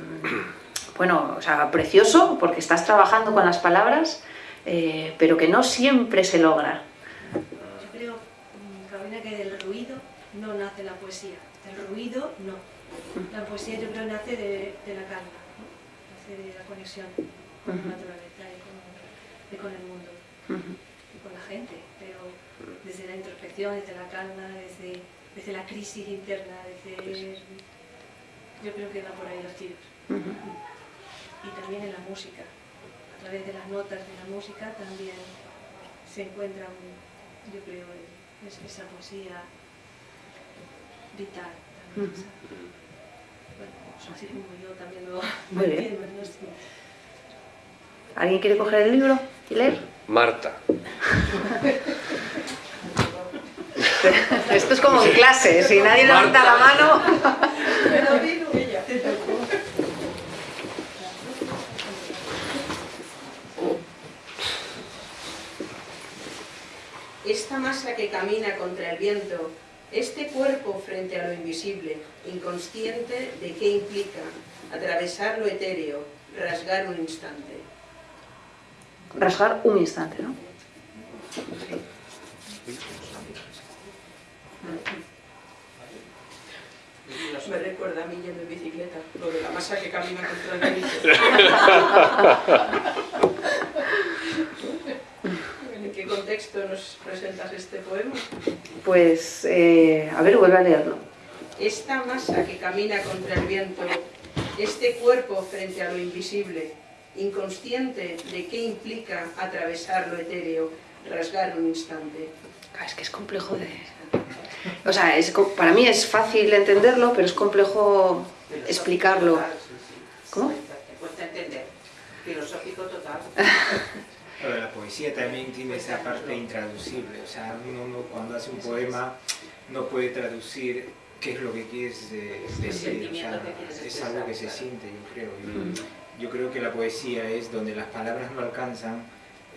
bueno, o sea, precioso, porque estás trabajando con las palabras, eh, pero que no siempre se logra. Yo creo, Carolina, que del ruido no nace la poesía, del ruido no. La poesía yo creo nace de, la calma, nace de la conexión con la naturaleza y con, el mundo y con la gente, pero desde la introspección, desde la calma, desde desde la crisis interna, desde... Yo creo que va por ahí los tiros. Y también en la música, a través de las notas de la música también se encuentra, yo creo, esa poesía vital. bueno, pues así como yo también lo Muy bien. entiendo, ¿no? ¿Alguien quiere coger el libro y leer? Marta. Esto es como en clase, si nadie levanta la mano... Esta masa que camina contra el viento, este cuerpo frente a lo invisible, inconsciente de qué implica atravesar lo etéreo, rasgar un instante. Rasgar un instante, ¿no? Me recuerda a mí yendo en bicicleta, lo de la masa que camina contra el viento. ¿En qué contexto nos presentas este poema? Pues, eh, a ver, vuelve a leerlo. Esta masa que camina contra el viento, este cuerpo frente a lo invisible, inconsciente de qué implica atravesar lo etéreo, rasgar un instante. Es que es complejo de... O sea, es, para mí es fácil entenderlo, pero es complejo explicarlo. ¿Cómo? Te cuesta entender. Filosófico total. Pero la poesía también tiene esa parte intraducible, o sea, uno no- cuando hace un poema no puede traducir qué es lo que quieres decir, o sea, es algo que se siente, yo creo. Mm. Yo creo que la poesía es donde las palabras no alcanzan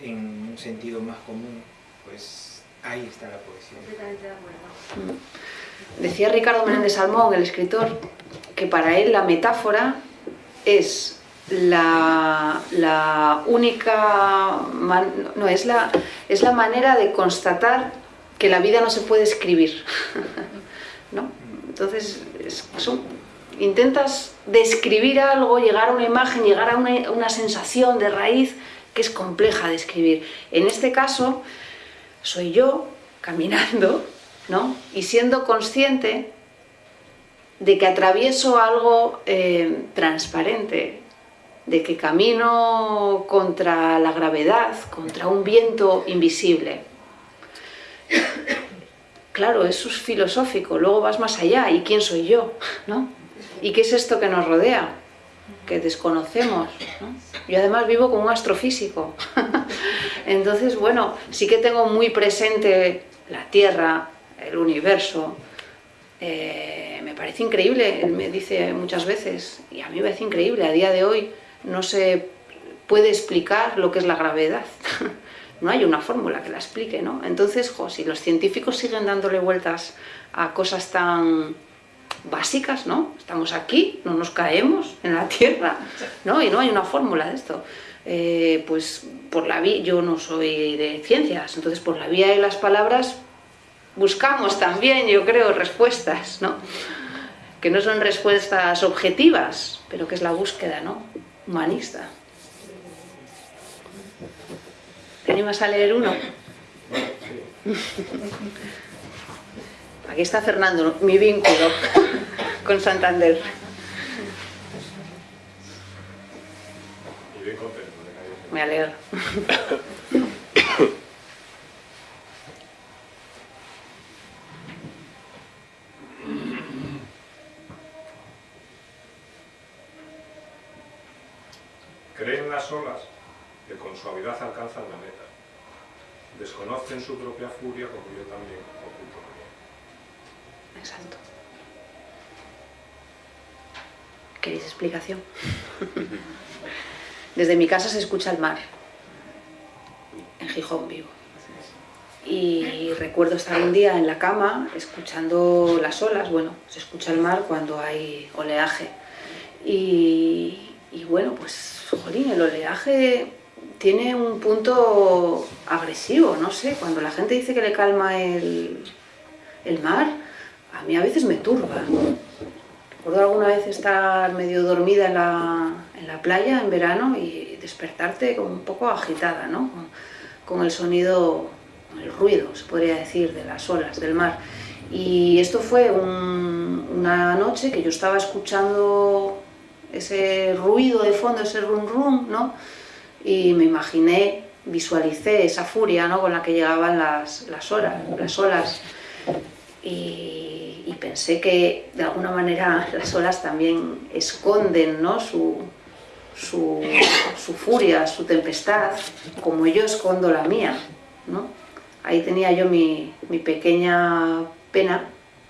en un sentido más común, pues ahí está la poesía. Completamente de acuerdo. Decía Ricardo Menéndez Salmón, el escritor, que para él la metáfora es la, la única, man- no, es la, es la manera de constatar que la vida no se puede escribir. ¿no? Entonces, es- son- intentas describir algo, llegar a una imagen, llegar a una, sensación de raíz que es compleja de escribir. En este caso, soy yo caminando, ¿no? Y siendo consciente de que atravieso algo eh, transparente, de que camino contra la gravedad, contra un viento invisible. Claro, eso es filosófico, luego vas más allá, ¿y quién soy yo? ¿no? ¿Y qué es esto que nos rodea? Que desconocemos. ¿no? Yo además vivo con un astrofísico. Entonces, bueno, sí que tengo muy presente la Tierra, el universo. Eh, me parece increíble, él me dice muchas veces, y a mí me parece increíble, a día de hoy no se puede explicar lo que es la gravedad. no hay una fórmula que la explique, ¿no? Entonces, si los científicos siguen dándole vueltas a cosas tan básicas, ¿no? Estamos aquí, no nos caemos en la Tierra, ¿no? Y no hay una fórmula de esto. Eh, pues por la vía, yo no soy de ciencias, entonces por la vía de las palabras buscamos también, yo creo, respuestas, ¿no? Que no son respuestas objetivas, pero que es la búsqueda, ¿no? Humanista. ¿Te animas a leer uno? Aquí está Fernando, mi vínculo con Santander. Me alegro. Creen las olas que con suavidad alcanzan la meta. Desconocen su propia furia como yo también mía. Exacto. ¿Queréis explicación? Desde mi casa se escucha el mar, en Gijón vivo. Y recuerdo estar un día en la cama escuchando las olas, bueno, se escucha el mar cuando hay oleaje. Y, y bueno, pues, jolín, el oleaje tiene un punto agresivo, no sé, cuando la gente dice que le calma el, el mar, a mí a veces me turba. Recuerdo alguna vez estar medio dormida en la, en la playa en verano y despertarte como un poco agitada, ¿no? Con, con el sonido, el ruido, se podría decir, de las olas del mar. Y esto fue un- una noche que yo estaba escuchando ese ruido de fondo, ese rum rum, ¿no? Y me imaginé, visualicé esa furia, ¿no? Con la que llegaban las, las, horas, las olas. Y, y pensé que de alguna manera las olas también esconden ¿no? su, su, su furia, su tempestad, como yo escondo la mía. ¿no? Ahí tenía yo mi, mi pequeña pena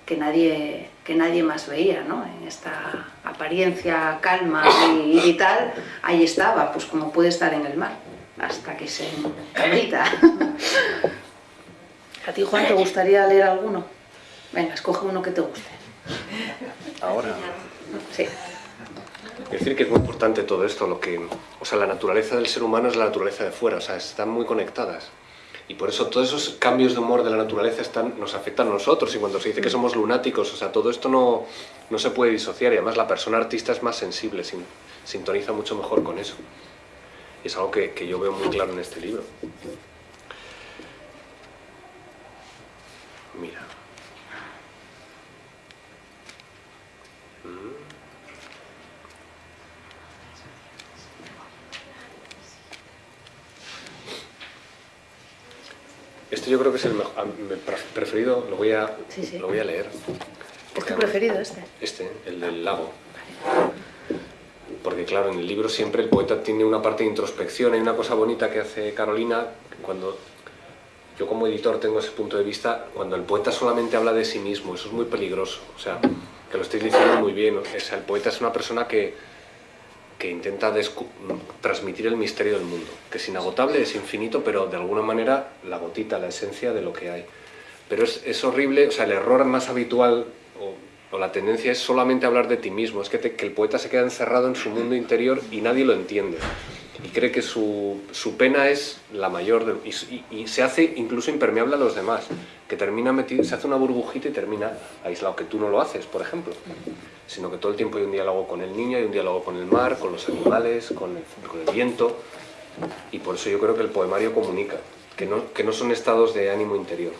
que nadie, que nadie más veía, ¿no? En esta apariencia calma y, vital, ahí estaba, pues como puede estar en el mar, hasta que se cabrita. ¿A ti, Juan, te gustaría leer alguno? Venga, escoge uno que te guste. Ahora. Sí. Es decir que es muy importante todo esto, lo que, o sea, la naturaleza del ser humano es la naturaleza de fuera, o sea, están muy conectadas. Y por eso todos esos cambios de humor de la naturaleza están, nos afectan a nosotros. Y cuando se dice que somos lunáticos, o sea, todo esto no, no se puede disociar. Y además la persona artista es más sensible, sin- sintoniza mucho mejor con eso. Y es algo que, que yo veo muy claro en este libro. Mira. Este yo creo que es el mejor, preferido, lo voy a, Sí, sí. Lo voy a leer. ¿Es tu preferido este? Este, el del lago. Porque claro, en el libro siempre el poeta tiene una parte de introspección, hay una cosa bonita que hace Carolina, cuando yo como editor tengo ese punto de vista, cuando el poeta solamente habla de sí mismo, eso es muy peligroso, o sea, que lo estáis diciendo muy bien, o sea, el poeta es una persona que, que intenta transmitir el misterio del mundo, que es inagotable, es infinito, pero de alguna manera la gotita, la esencia de lo que hay. Pero es, es horrible, o sea, el error más habitual o, la tendencia es solamente hablar de ti mismo, es que, que el poeta se queda encerrado en su mundo interior y nadie lo entiende. Y cree que su, su pena es la mayor de- y, y- se hace incluso impermeable a los demás, que termina metido, se hace una burbujita y termina aislado, que tú no lo haces, por ejemplo, sino que todo el tiempo hay un diálogo con el niño, hay un diálogo con el mar, con los animales, con el, con el viento, y por eso yo creo que el poemario comunica, que no, que no son estados de ánimo interior.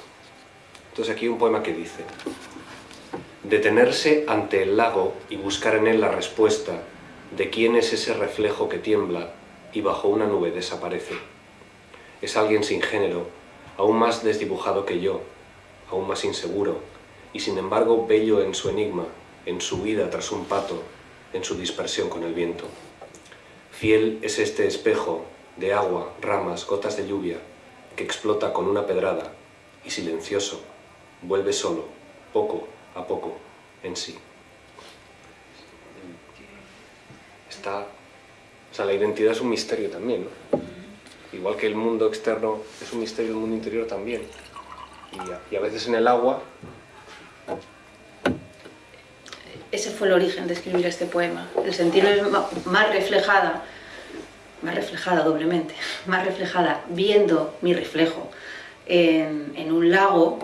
Entonces aquí hay un poema que dice, detenerse ante el lago y buscar en él la respuesta de quién es ese reflejo que tiembla y bajo una nube desaparece. Es alguien sin género, aún más desdibujado que yo, aún más inseguro, y sin embargo bello en su enigma, en su huida tras un pato, en su dispersión con el viento. Fiel es este espejo de agua, ramas, gotas de lluvia, que explota con una pedrada y silencioso vuelve solo, poco a poco, en sí. Está, o sea, la identidad es un misterio también, ¿no? Igual que el mundo externo es un misterio, el mundo interior también. Y a, y a veces en el agua, Ese fue el origen de escribir este poema. El sentirme más reflejada, más reflejada doblemente, más reflejada viendo mi reflejo en, en un lago,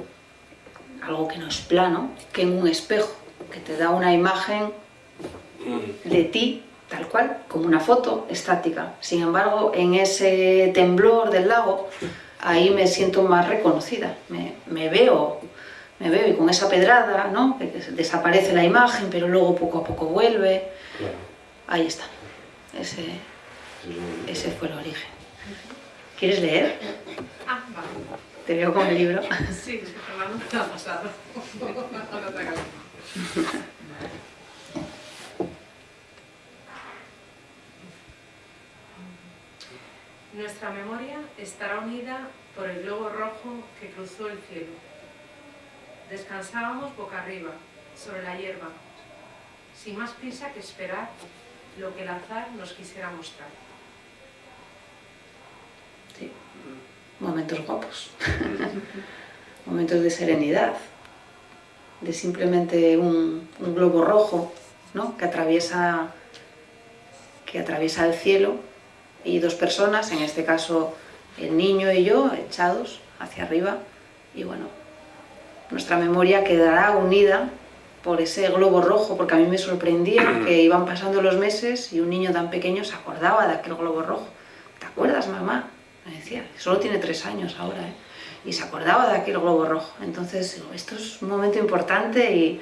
algo que no es plano, que en un espejo, que te da una imagen de ti tal cual, como una foto estática. Sin embargo, en ese temblor del lago, ahí me siento más reconocida, me, me veo, me veo y con esa pedrada, ¿no? Que- desaparece la imagen, pero luego poco a poco vuelve. Ahí está. Ese, ese fue el origen. ¿Quieres leer? Ah, vale. Te veo con el libro. Sí, es que Fernando me ha pasado. Ahora otra cosa. Nuestra memoria estará unida por el globo rojo que cruzó el cielo. Descansábamos boca arriba, sobre la hierba, sin más prisa que esperar lo que el azar nos quisiera mostrar. Sí. Momentos guapos. Momentos de serenidad. De simplemente un, un globo rojo ¿no? que, atraviesa, que atraviesa el cielo y dos personas, en este caso el niño y yo, echados hacia arriba. Y bueno, nuestra memoria quedará unida por ese globo rojo, porque a mí me sorprendía que iban pasando los meses y un niño tan pequeño se acordaba de aquel globo rojo. ¿Te acuerdas, mamá? Me decía, solo tiene tres años ahora, ¿eh? Y se acordaba de aquel globo rojo. Entonces, digo, esto es un momento importante y,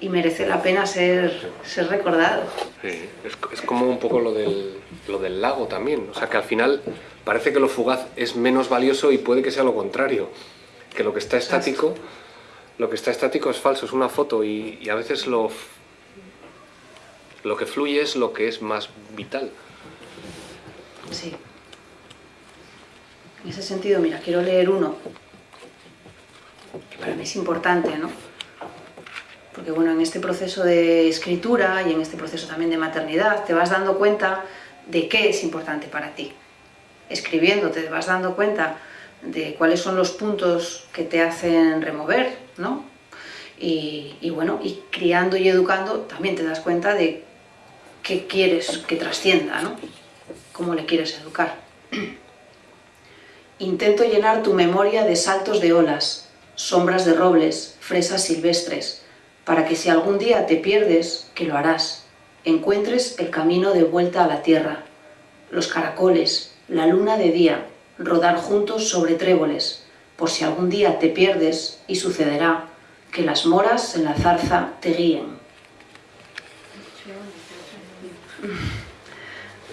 y merece la pena ser, ser recordado. Sí, es, es como un poco lo del, lo del lago también. O sea, que al final parece que lo fugaz es menos valioso y puede que sea lo contrario. Que lo que está estático lo que está estático es falso, es una foto y, y a veces lo, lo que fluye es lo que es más vital. Sí. En ese sentido, mira, quiero leer uno que para mí es importante, ¿no? Porque bueno, en este proceso de escritura y en este proceso también de maternidad te vas dando cuenta de qué es importante para ti. Escribiendo te vas dando cuenta de cuáles son los puntos que te hacen remover, ¿no? Y, bueno, y criando y educando también te das cuenta de qué quieres que trascienda, ¿no? Cómo le quieres educar. Intento llenar tu memoria de saltos de olas, sombras de robles, fresas silvestres, para que si algún día te pierdes, que lo harás, encuentres el camino de vuelta a la tierra, los caracoles, la luna de día, rodar juntos sobre tréboles, por si algún día te pierdes y sucederá que las moras en la zarza te guíen.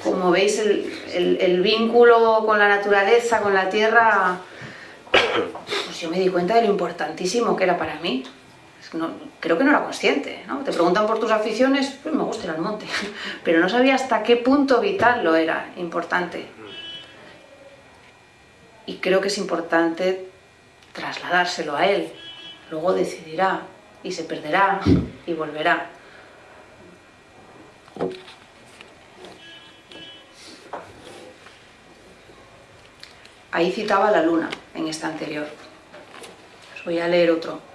Como veis, el, el- el vínculo con la naturaleza, con la tierra, pues yo me di cuenta de lo importantísimo que era para mí. Creo que no era consciente, ¿no? Te preguntan por tus aficiones, pues me gusta ir al monte, pero no sabía hasta qué punto vital lo era, importante. Y creo que es importante trasladárselo a él. Luego decidirá y se perderá y volverá. Ahí citaba la luna en esta anterior. Os voy a leer otro.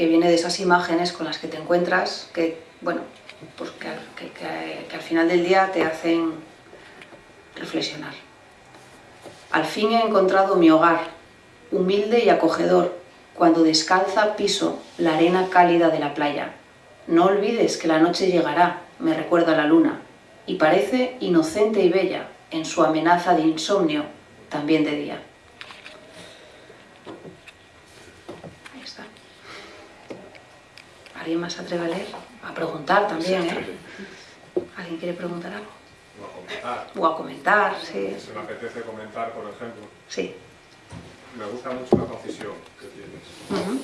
Que viene de esas imágenes con las que te encuentras, que, bueno, pues que, al- final del día te hacen reflexionar. Al fin he encontrado mi hogar, humilde y acogedor, cuando descalza piso la arena cálida de la playa. No olvides que la noche llegará, me recuerda la luna, y parece inocente y bella en su amenaza de insomnio, también de día. Ahí está. ¿Alguien más se atreve a leer? A preguntar también, ¿eh? ¿Alguien quiere preguntar algo? No a comentar. O a comentar, sí. Si me apetece comentar, por ejemplo, Sí. me gusta mucho la concisión que tienes. Ujú.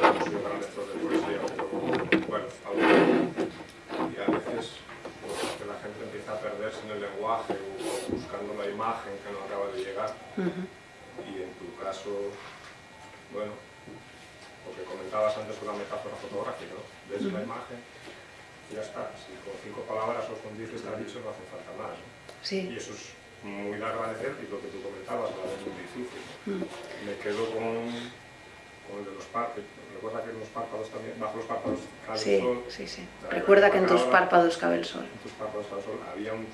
No soy un gran lector de poesía, pero bueno. Y a veces pues, que la gente empieza a perderse en el lenguaje o, o buscando la imagen que no acaba de llegar. Ujú. Y en tu caso, bueno, lo que comentabas antes con la metáfora fotográfica, ¿no? Ves la imagen y ya está. Si con cinco palabras o con diez que está dicho no hace falta más. ¿no? Y Sí. eso es muy de agradecer y lo que tú comentabas, la vez muy difícil. ¿no? Mm. Me quedo con, con el de los párpados. Recuerda que en los párpados también, bajo los párpados cae el Sí, sol. sí, sí. Recuerda que en tus párpados cabe el sol. En tus párpados cae el sol. Había un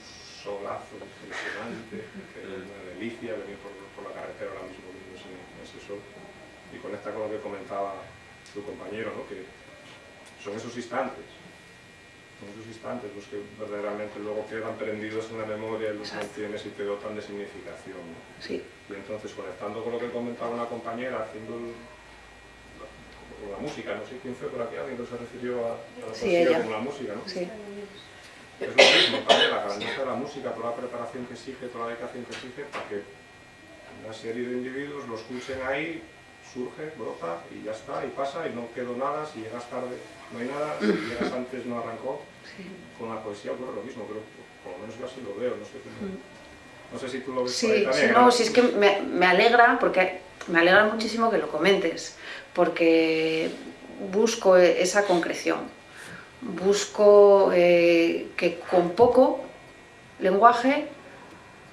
solazo impresionante, que era una delicia venir por, por la carretera ahora mismo ese, ese sol. Y conecta con lo que comentaba tu compañero, ¿no? que son esos instantes. Son esos instantes los que verdaderamente luego quedan prendidos en la memoria y los mantienes y te dotan de significación. ¿no? Sí. Y entonces, conectando con lo que comentaba una compañera, haciendo el- la, con la música, no sé quién fue por aquí, alguien que se refirió a, a la Sí, ella. como la música, ¿no? Sí. Es lo mismo también, la grandeza de la música, toda la preparación que exige, toda la dedicación que exige, para que una serie de individuos lo escuchen ahí, surge, brota y ya está, y pasa, y no quedó nada, si llegas tarde no hay nada, si llegas antes no arrancó. Sí. Con la poesía ocurre lo mismo, creo, por lo menos yo así lo veo, no sé, cómo- no sé si tú lo ves por ahí Sí, sí, ¿no? si es que me, me alegra, porque me alegra muchísimo que lo comentes, porque busco e- esa concreción, busco eh, que con poco lenguaje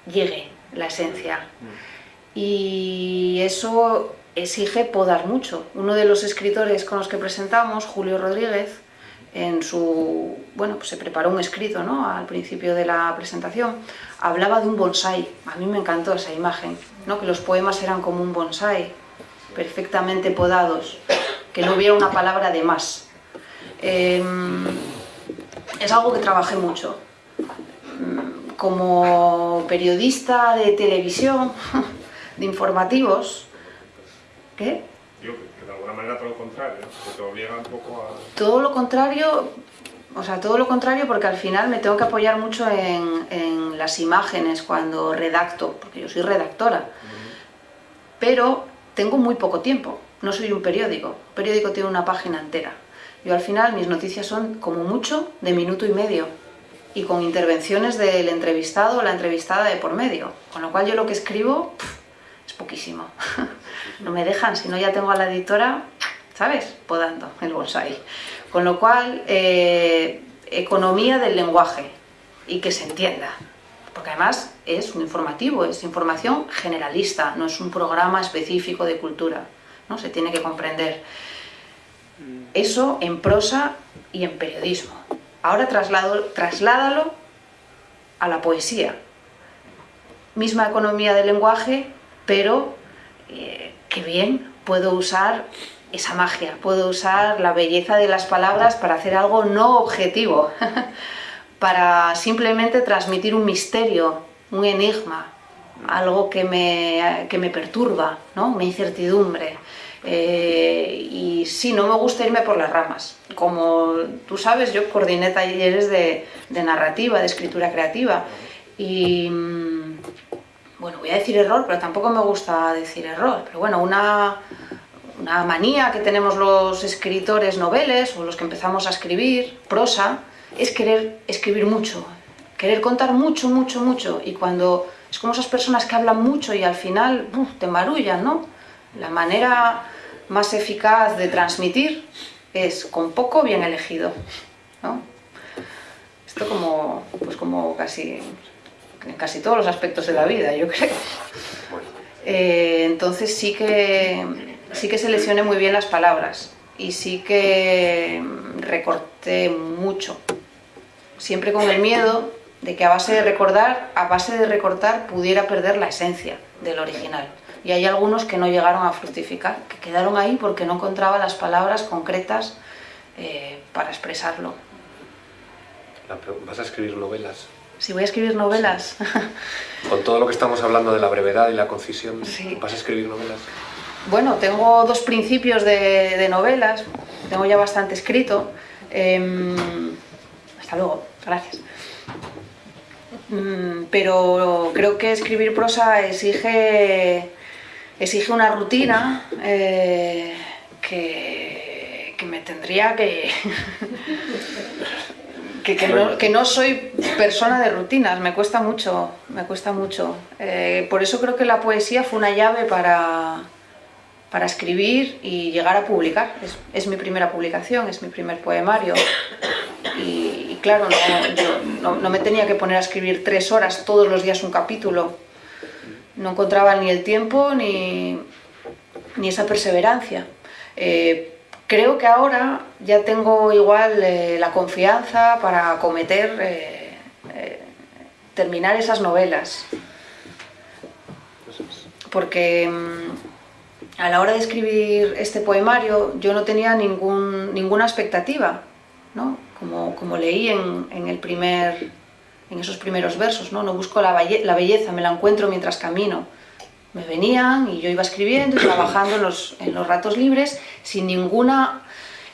llegue la esencia. Y eso exige podar mucho. Uno de los escritores con los que presentamos, Julio Rodríguez, en su, bueno, pues se preparó un escrito ¿no? al principio de la presentación, hablaba de un bonsai. A mí me encantó esa imagen, ¿no? que los poemas eran como un bonsai, perfectamente podados, que no hubiera una palabra de más. Em, es algo que trabajé mucho. Como periodista de televisión, de informativos, ¿qué? Digo, que, de alguna manera todo lo contrario, que te obliga un poco a... Todo lo contrario, o sea, todo lo contrario porque al final me tengo que apoyar mucho en, en las imágenes cuando redacto, porque yo soy redactora. Pero tengo muy poco tiempo, no soy un periódico, un periódico tiene una página entera. Yo al final mis noticias son como mucho de minuto y medio y con intervenciones del entrevistado o la entrevistada de por medio, con lo cual yo lo que escribo es poquísimo. no me dejan, si no ya tengo a la editora, ¿sabes? Podando el bonsai. Con lo cual, eh, economía del lenguaje y que se entienda. Porque además es un informativo, es información generalista, no es un programa específico de cultura. ¿no? Se tiene que comprender. Eso en prosa y en periodismo. Ahora traslado, trasládalo a la poesía. Misma economía del lenguaje, pero eh, qué bien puedo usar esa magia, puedo usar la belleza de las palabras para hacer algo no objetivo, para simplemente transmitir un misterio, un enigma, algo que me, que me perturba, ¿no? una incertidumbre. Eh, y sí, no me gusta irme por las ramas. Como tú sabes, yo coordiné talleres de, de narrativa, de escritura creativa. Y mm, bueno, voy a decir error, pero tampoco me gusta decir error. Pero bueno, una, una manía que tenemos los escritores noveles o los que empezamos a escribir prosa es querer escribir mucho, querer contar mucho, mucho, mucho. Y cuando es como esas personas que hablan mucho y al final te marullan, ¿no? La manera más eficaz de transmitir es con poco bien elegido. ¿no? Esto como, pues como casi, en casi todos los aspectos de la vida, yo creo. Eh, entonces sí que, sí que seleccioné muy bien las palabras y sí que recorté mucho. Siempre con el miedo de que a base de recordar, a base de recortar, pudiera perder la esencia del original y hay algunos que no llegaron a fructificar, que quedaron ahí porque no encontraba las palabras concretas eh, para expresarlo. ¿Vas a escribir novelas? Si voy a escribir novelas. Con todo lo que estamos hablando de la brevedad y la concisión, ¿vas a escribir novelas? Bueno, tengo dos principios de, novelas, tengo ya bastante escrito. Em, hasta luego, gracias. Mm, pero creo que escribir prosa exige exige una rutina eh, que, que, me tendría que... que, no, soy persona de rutinas, me cuesta mucho, me cuesta mucho. Eh, por eso creo que la poesía fue una llave para, para escribir y llegar a publicar. Es, es, mi primera publicación, es mi primer poemario. Y, claro, no, no, me tenía que poner a escribir tres horas todos los días un capítulo no encontraba ni el tiempo ni, esa perseverancia. Eh, creo que ahora ya tengo igual eh, la confianza para cometer, eh, terminar esas novelas. Porque mm, a la hora de escribir este poemario yo no tenía ningún, ninguna expectativa, ¿no? como, como leí en, en el primer en esos primeros versos, ¿no? No busco la, belleza, me la encuentro mientras camino. Me venían y yo iba escribiendo y trabajando en los, en los ratos libres sin ninguna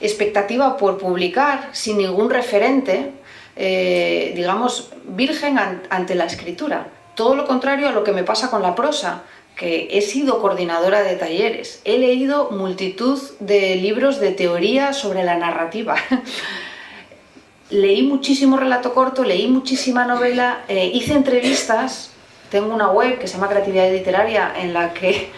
expectativa por publicar, sin ningún referente, eh, digamos, virgen ante la escritura. Todo lo contrario a lo que me pasa con la prosa, que he sido coordinadora de talleres, he leído multitud de libros de teoría sobre la narrativa, leí muchísimo relato corto, leí muchísima novela, eh, hice entrevistas, tengo una web que se llama Creatividad Literaria en la que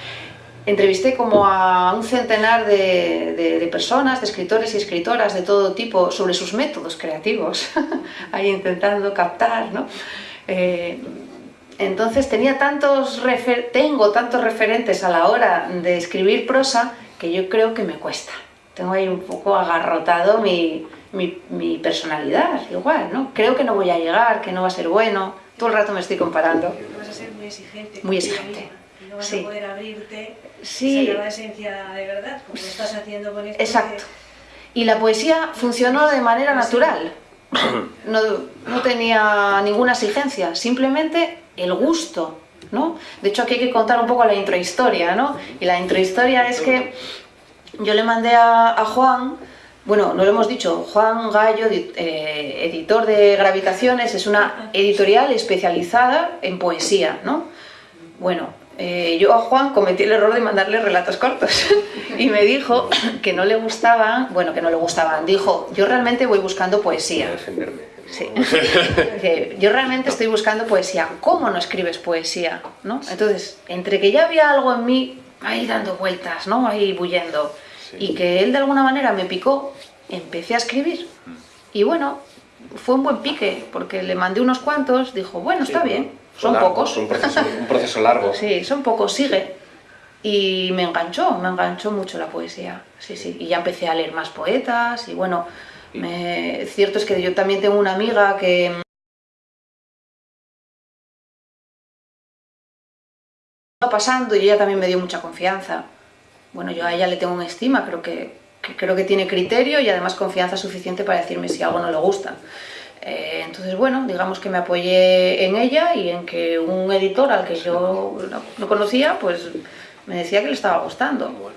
entrevisté como a un centenar de, personas, de escritores y escritoras de todo tipo sobre sus métodos creativos, ahí intentando captar, ¿no? Eh, entonces tenía tantos tengo tantos referentes a la hora de escribir prosa que yo creo que me cuesta. Tengo ahí un poco agarrotado mi, mi, personalidad, igual, ¿no? Creo que no voy a llegar, que no va a ser bueno, todo el rato me estoy comparando. Vas a ser muy exigente. Muy exigente. no vas a poder abrirte sí. a la esencia de verdad, como lo estás haciendo con esto. Exacto. Y la poesía funcionó de manera natural. No, no tenía ninguna exigencia, simplemente el gusto, ¿no? De hecho, aquí hay que contar un poco la introhistoria, ¿no? Y la introhistoria es que yo le mandé a, a Juan bueno, no lo hemos dicho, Juan Gallo, eh, editor de Gravitaciones, es una editorial especializada en poesía, ¿no? Bueno, eh, yo a Juan cometí el error de mandarle relatos cortos y me dijo que no le gustaban, bueno, que no le gustaban, dijo, yo realmente voy buscando Voy a poesía. defenderme. Sí. Dice, Yo realmente estoy buscando poesía. ¿Cómo no escribes poesía? ¿no? Entonces, entre que ya había algo en mí ahí dando vueltas, ¿no? ahí bullendo, Sí. y que él de alguna manera me picó, empecé a escribir. Y bueno, fue un buen pique, porque le mandé unos cuantos, dijo, bueno, está bien, son largo, pocos. Un proceso, un proceso largo. Sí, son pocos, sigue. Y me enganchó, me enganchó mucho la poesía. Sí, sí. Y ya empecé a leer más poetas y bueno, me... cierto es que yo también tengo una amiga que pasando y ella también me dio mucha confianza. Bueno, yo a ella le tengo una estima, creo que, que creo que tiene criterio y además confianza suficiente para decirme si algo no le gusta. Eh, entonces, bueno, digamos que me apoyé en ella y en que un editor al que yo no, no conocía, pues me decía que le estaba gustando. Bueno.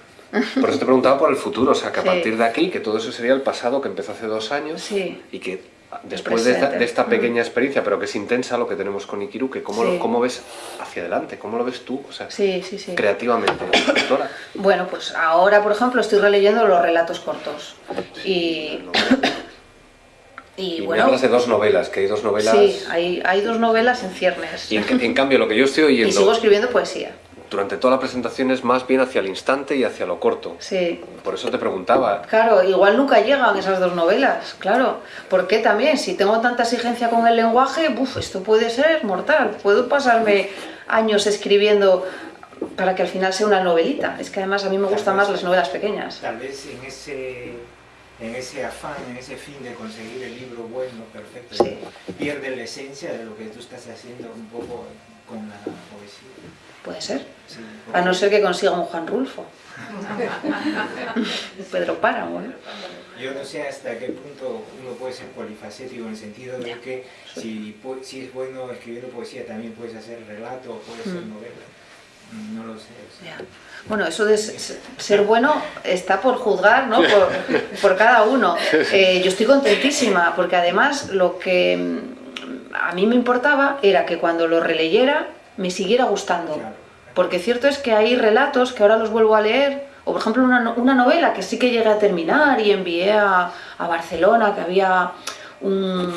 Por eso te preguntaba por el futuro, o sea, que a Sí. partir de aquí, que todo eso sería el pasado que empezó hace dos años Sí. y que después de esta, de esta pequeña experiencia, pero que es intensa lo que tenemos con Ikiru, que cómo, Sí. lo, cómo ves hacia adelante, cómo lo ves tú, o sea, Sí, sí, sí. creativamente, escritora. Bueno, pues ahora, por ejemplo, estoy releyendo los relatos cortos. Y, y, Y me bueno, hablas de dos novelas, que hay dos novelas... sí, hay, hay dos novelas en ciernes. Y en, en cambio lo que yo estoy Y sigo oyendo escribiendo poesía. Durante toda la presentación es más bien hacia el instante y hacia lo corto. Sí, Por eso te preguntaba, Claro, igual nunca llegan esas dos novelas, claro. Porque también, si tengo tanta exigencia con el lenguaje, buf, esto puede ser mortal. Puedo pasarme años escribiendo para que al final sea una novelita. Es que además a mí me gustan más las novelas pequeñas. Tal vez en ese, en ese afán, en ese fin de conseguir el libro bueno, perfecto, Sí. pierde la esencia de lo que tú estás haciendo un poco con la poesía. Puede ser. A no ser que consiga un Juan Rulfo. Pedro Páramo, ¿no? Yo no sé hasta qué punto uno puede ser polifacético en el sentido de que si, pu- si es bueno escribiendo poesía también puedes hacer relato o puedes hacer Mm. novela. No lo sé. o sea. Ya. Bueno, eso de ser bueno está por juzgar, ¿no? Por, por cada uno. Eh, yo estoy contentísima porque además lo que mm, a mí me importaba era que cuando lo releyera me siguiera gustando. Porque cierto es que hay relatos que ahora los vuelvo a leer, o por ejemplo una, una novela que sí que llegué a terminar y envié a, a Barcelona, que había un...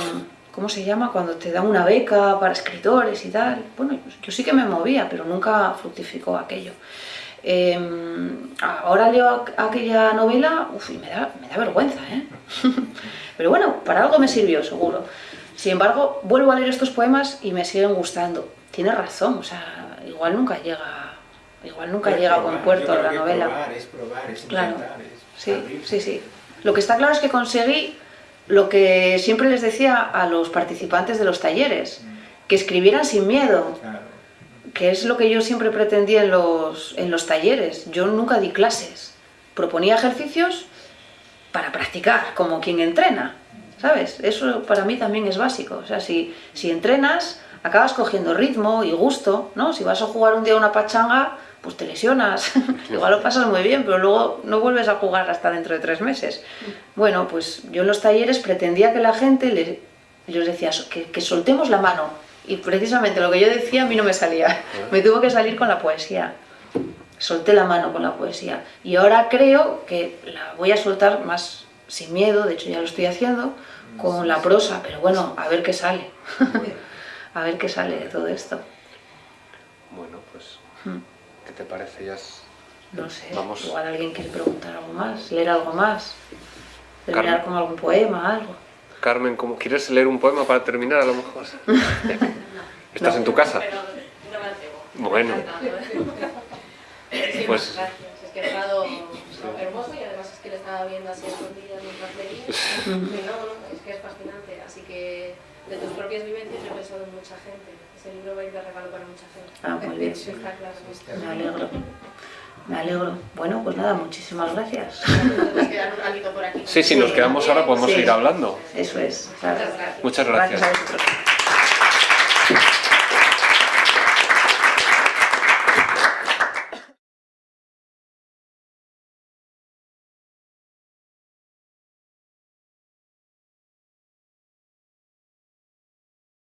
¿Cómo se llama? Cuando te dan una beca para escritores y tal. Bueno, yo sí que me movía, pero nunca fructificó aquello. Eh, ahora leo aqu- aquella novela uf, y me da, me da vergüenza, ¿eh? Pero bueno, para algo me sirvió, seguro. Sin embargo, vuelvo a leer estos poemas y me siguen gustando. Tienes razón, o sea, igual nunca llega, igual nunca llega a buen puerto la novela. Probar, es probar, es Claro. intentar, es Sí, abrirse. sí, sí. Lo que está claro es que conseguí lo que siempre les decía a los participantes de los talleres, que escribieran sin miedo, Claro. que es lo que yo siempre pretendía en los, en los talleres. Yo nunca di clases, proponía ejercicios para practicar, como quien entrena, ¿sabes? Eso para mí también es básico. O sea, si, si entrenas, acabas cogiendo ritmo y gusto, ¿no? Si vas a jugar un día una pachanga, pues te lesionas. Igual lo pasas muy bien, pero luego no vuelves a jugar hasta dentro de tres meses. Bueno, pues yo en los talleres pretendía que la gente, le, yo les decía que, que soltemos la mano. Y precisamente lo que yo decía a mí no me salía. Me tuvo que salir con la poesía. Solté la mano con la poesía. Y ahora creo que la voy a soltar más sin miedo, de hecho ya lo estoy haciendo, con la prosa. Pero bueno, a ver qué sale. A ver qué sale de todo esto. bueno, pues, Hmm. ¿qué te parece? Ya es- No sé, Vamos. igual alguien quiere preguntar algo más, leer algo más, terminar Carmen. con algún poema, algo. Carmen, ¿cómo, ¿quieres leer un poema para terminar a lo mejor? ¿Estás en tu casa? Pero no me atrevo. Bueno. Sí, Pues- gracias. Es que ha estado hermoso y además es que le estaba viendo así escondida mientras leía. No, no, es que es fascinante. Así que de tus propias vivencias yo he pensado en mucha gente. Ese libro va a ir de regalo para mucha gente. Ah, muy bien. Eso está claro. Me alegro. Me alegro. Bueno, pues nada, muchísimas gracias. Nos queda un ratito por aquí. Sí, si nos quedamos ahora podemos Sí. seguir hablando. Eso es. claro. Muchas gracias. Muchas Gracias gracias. a vosotros.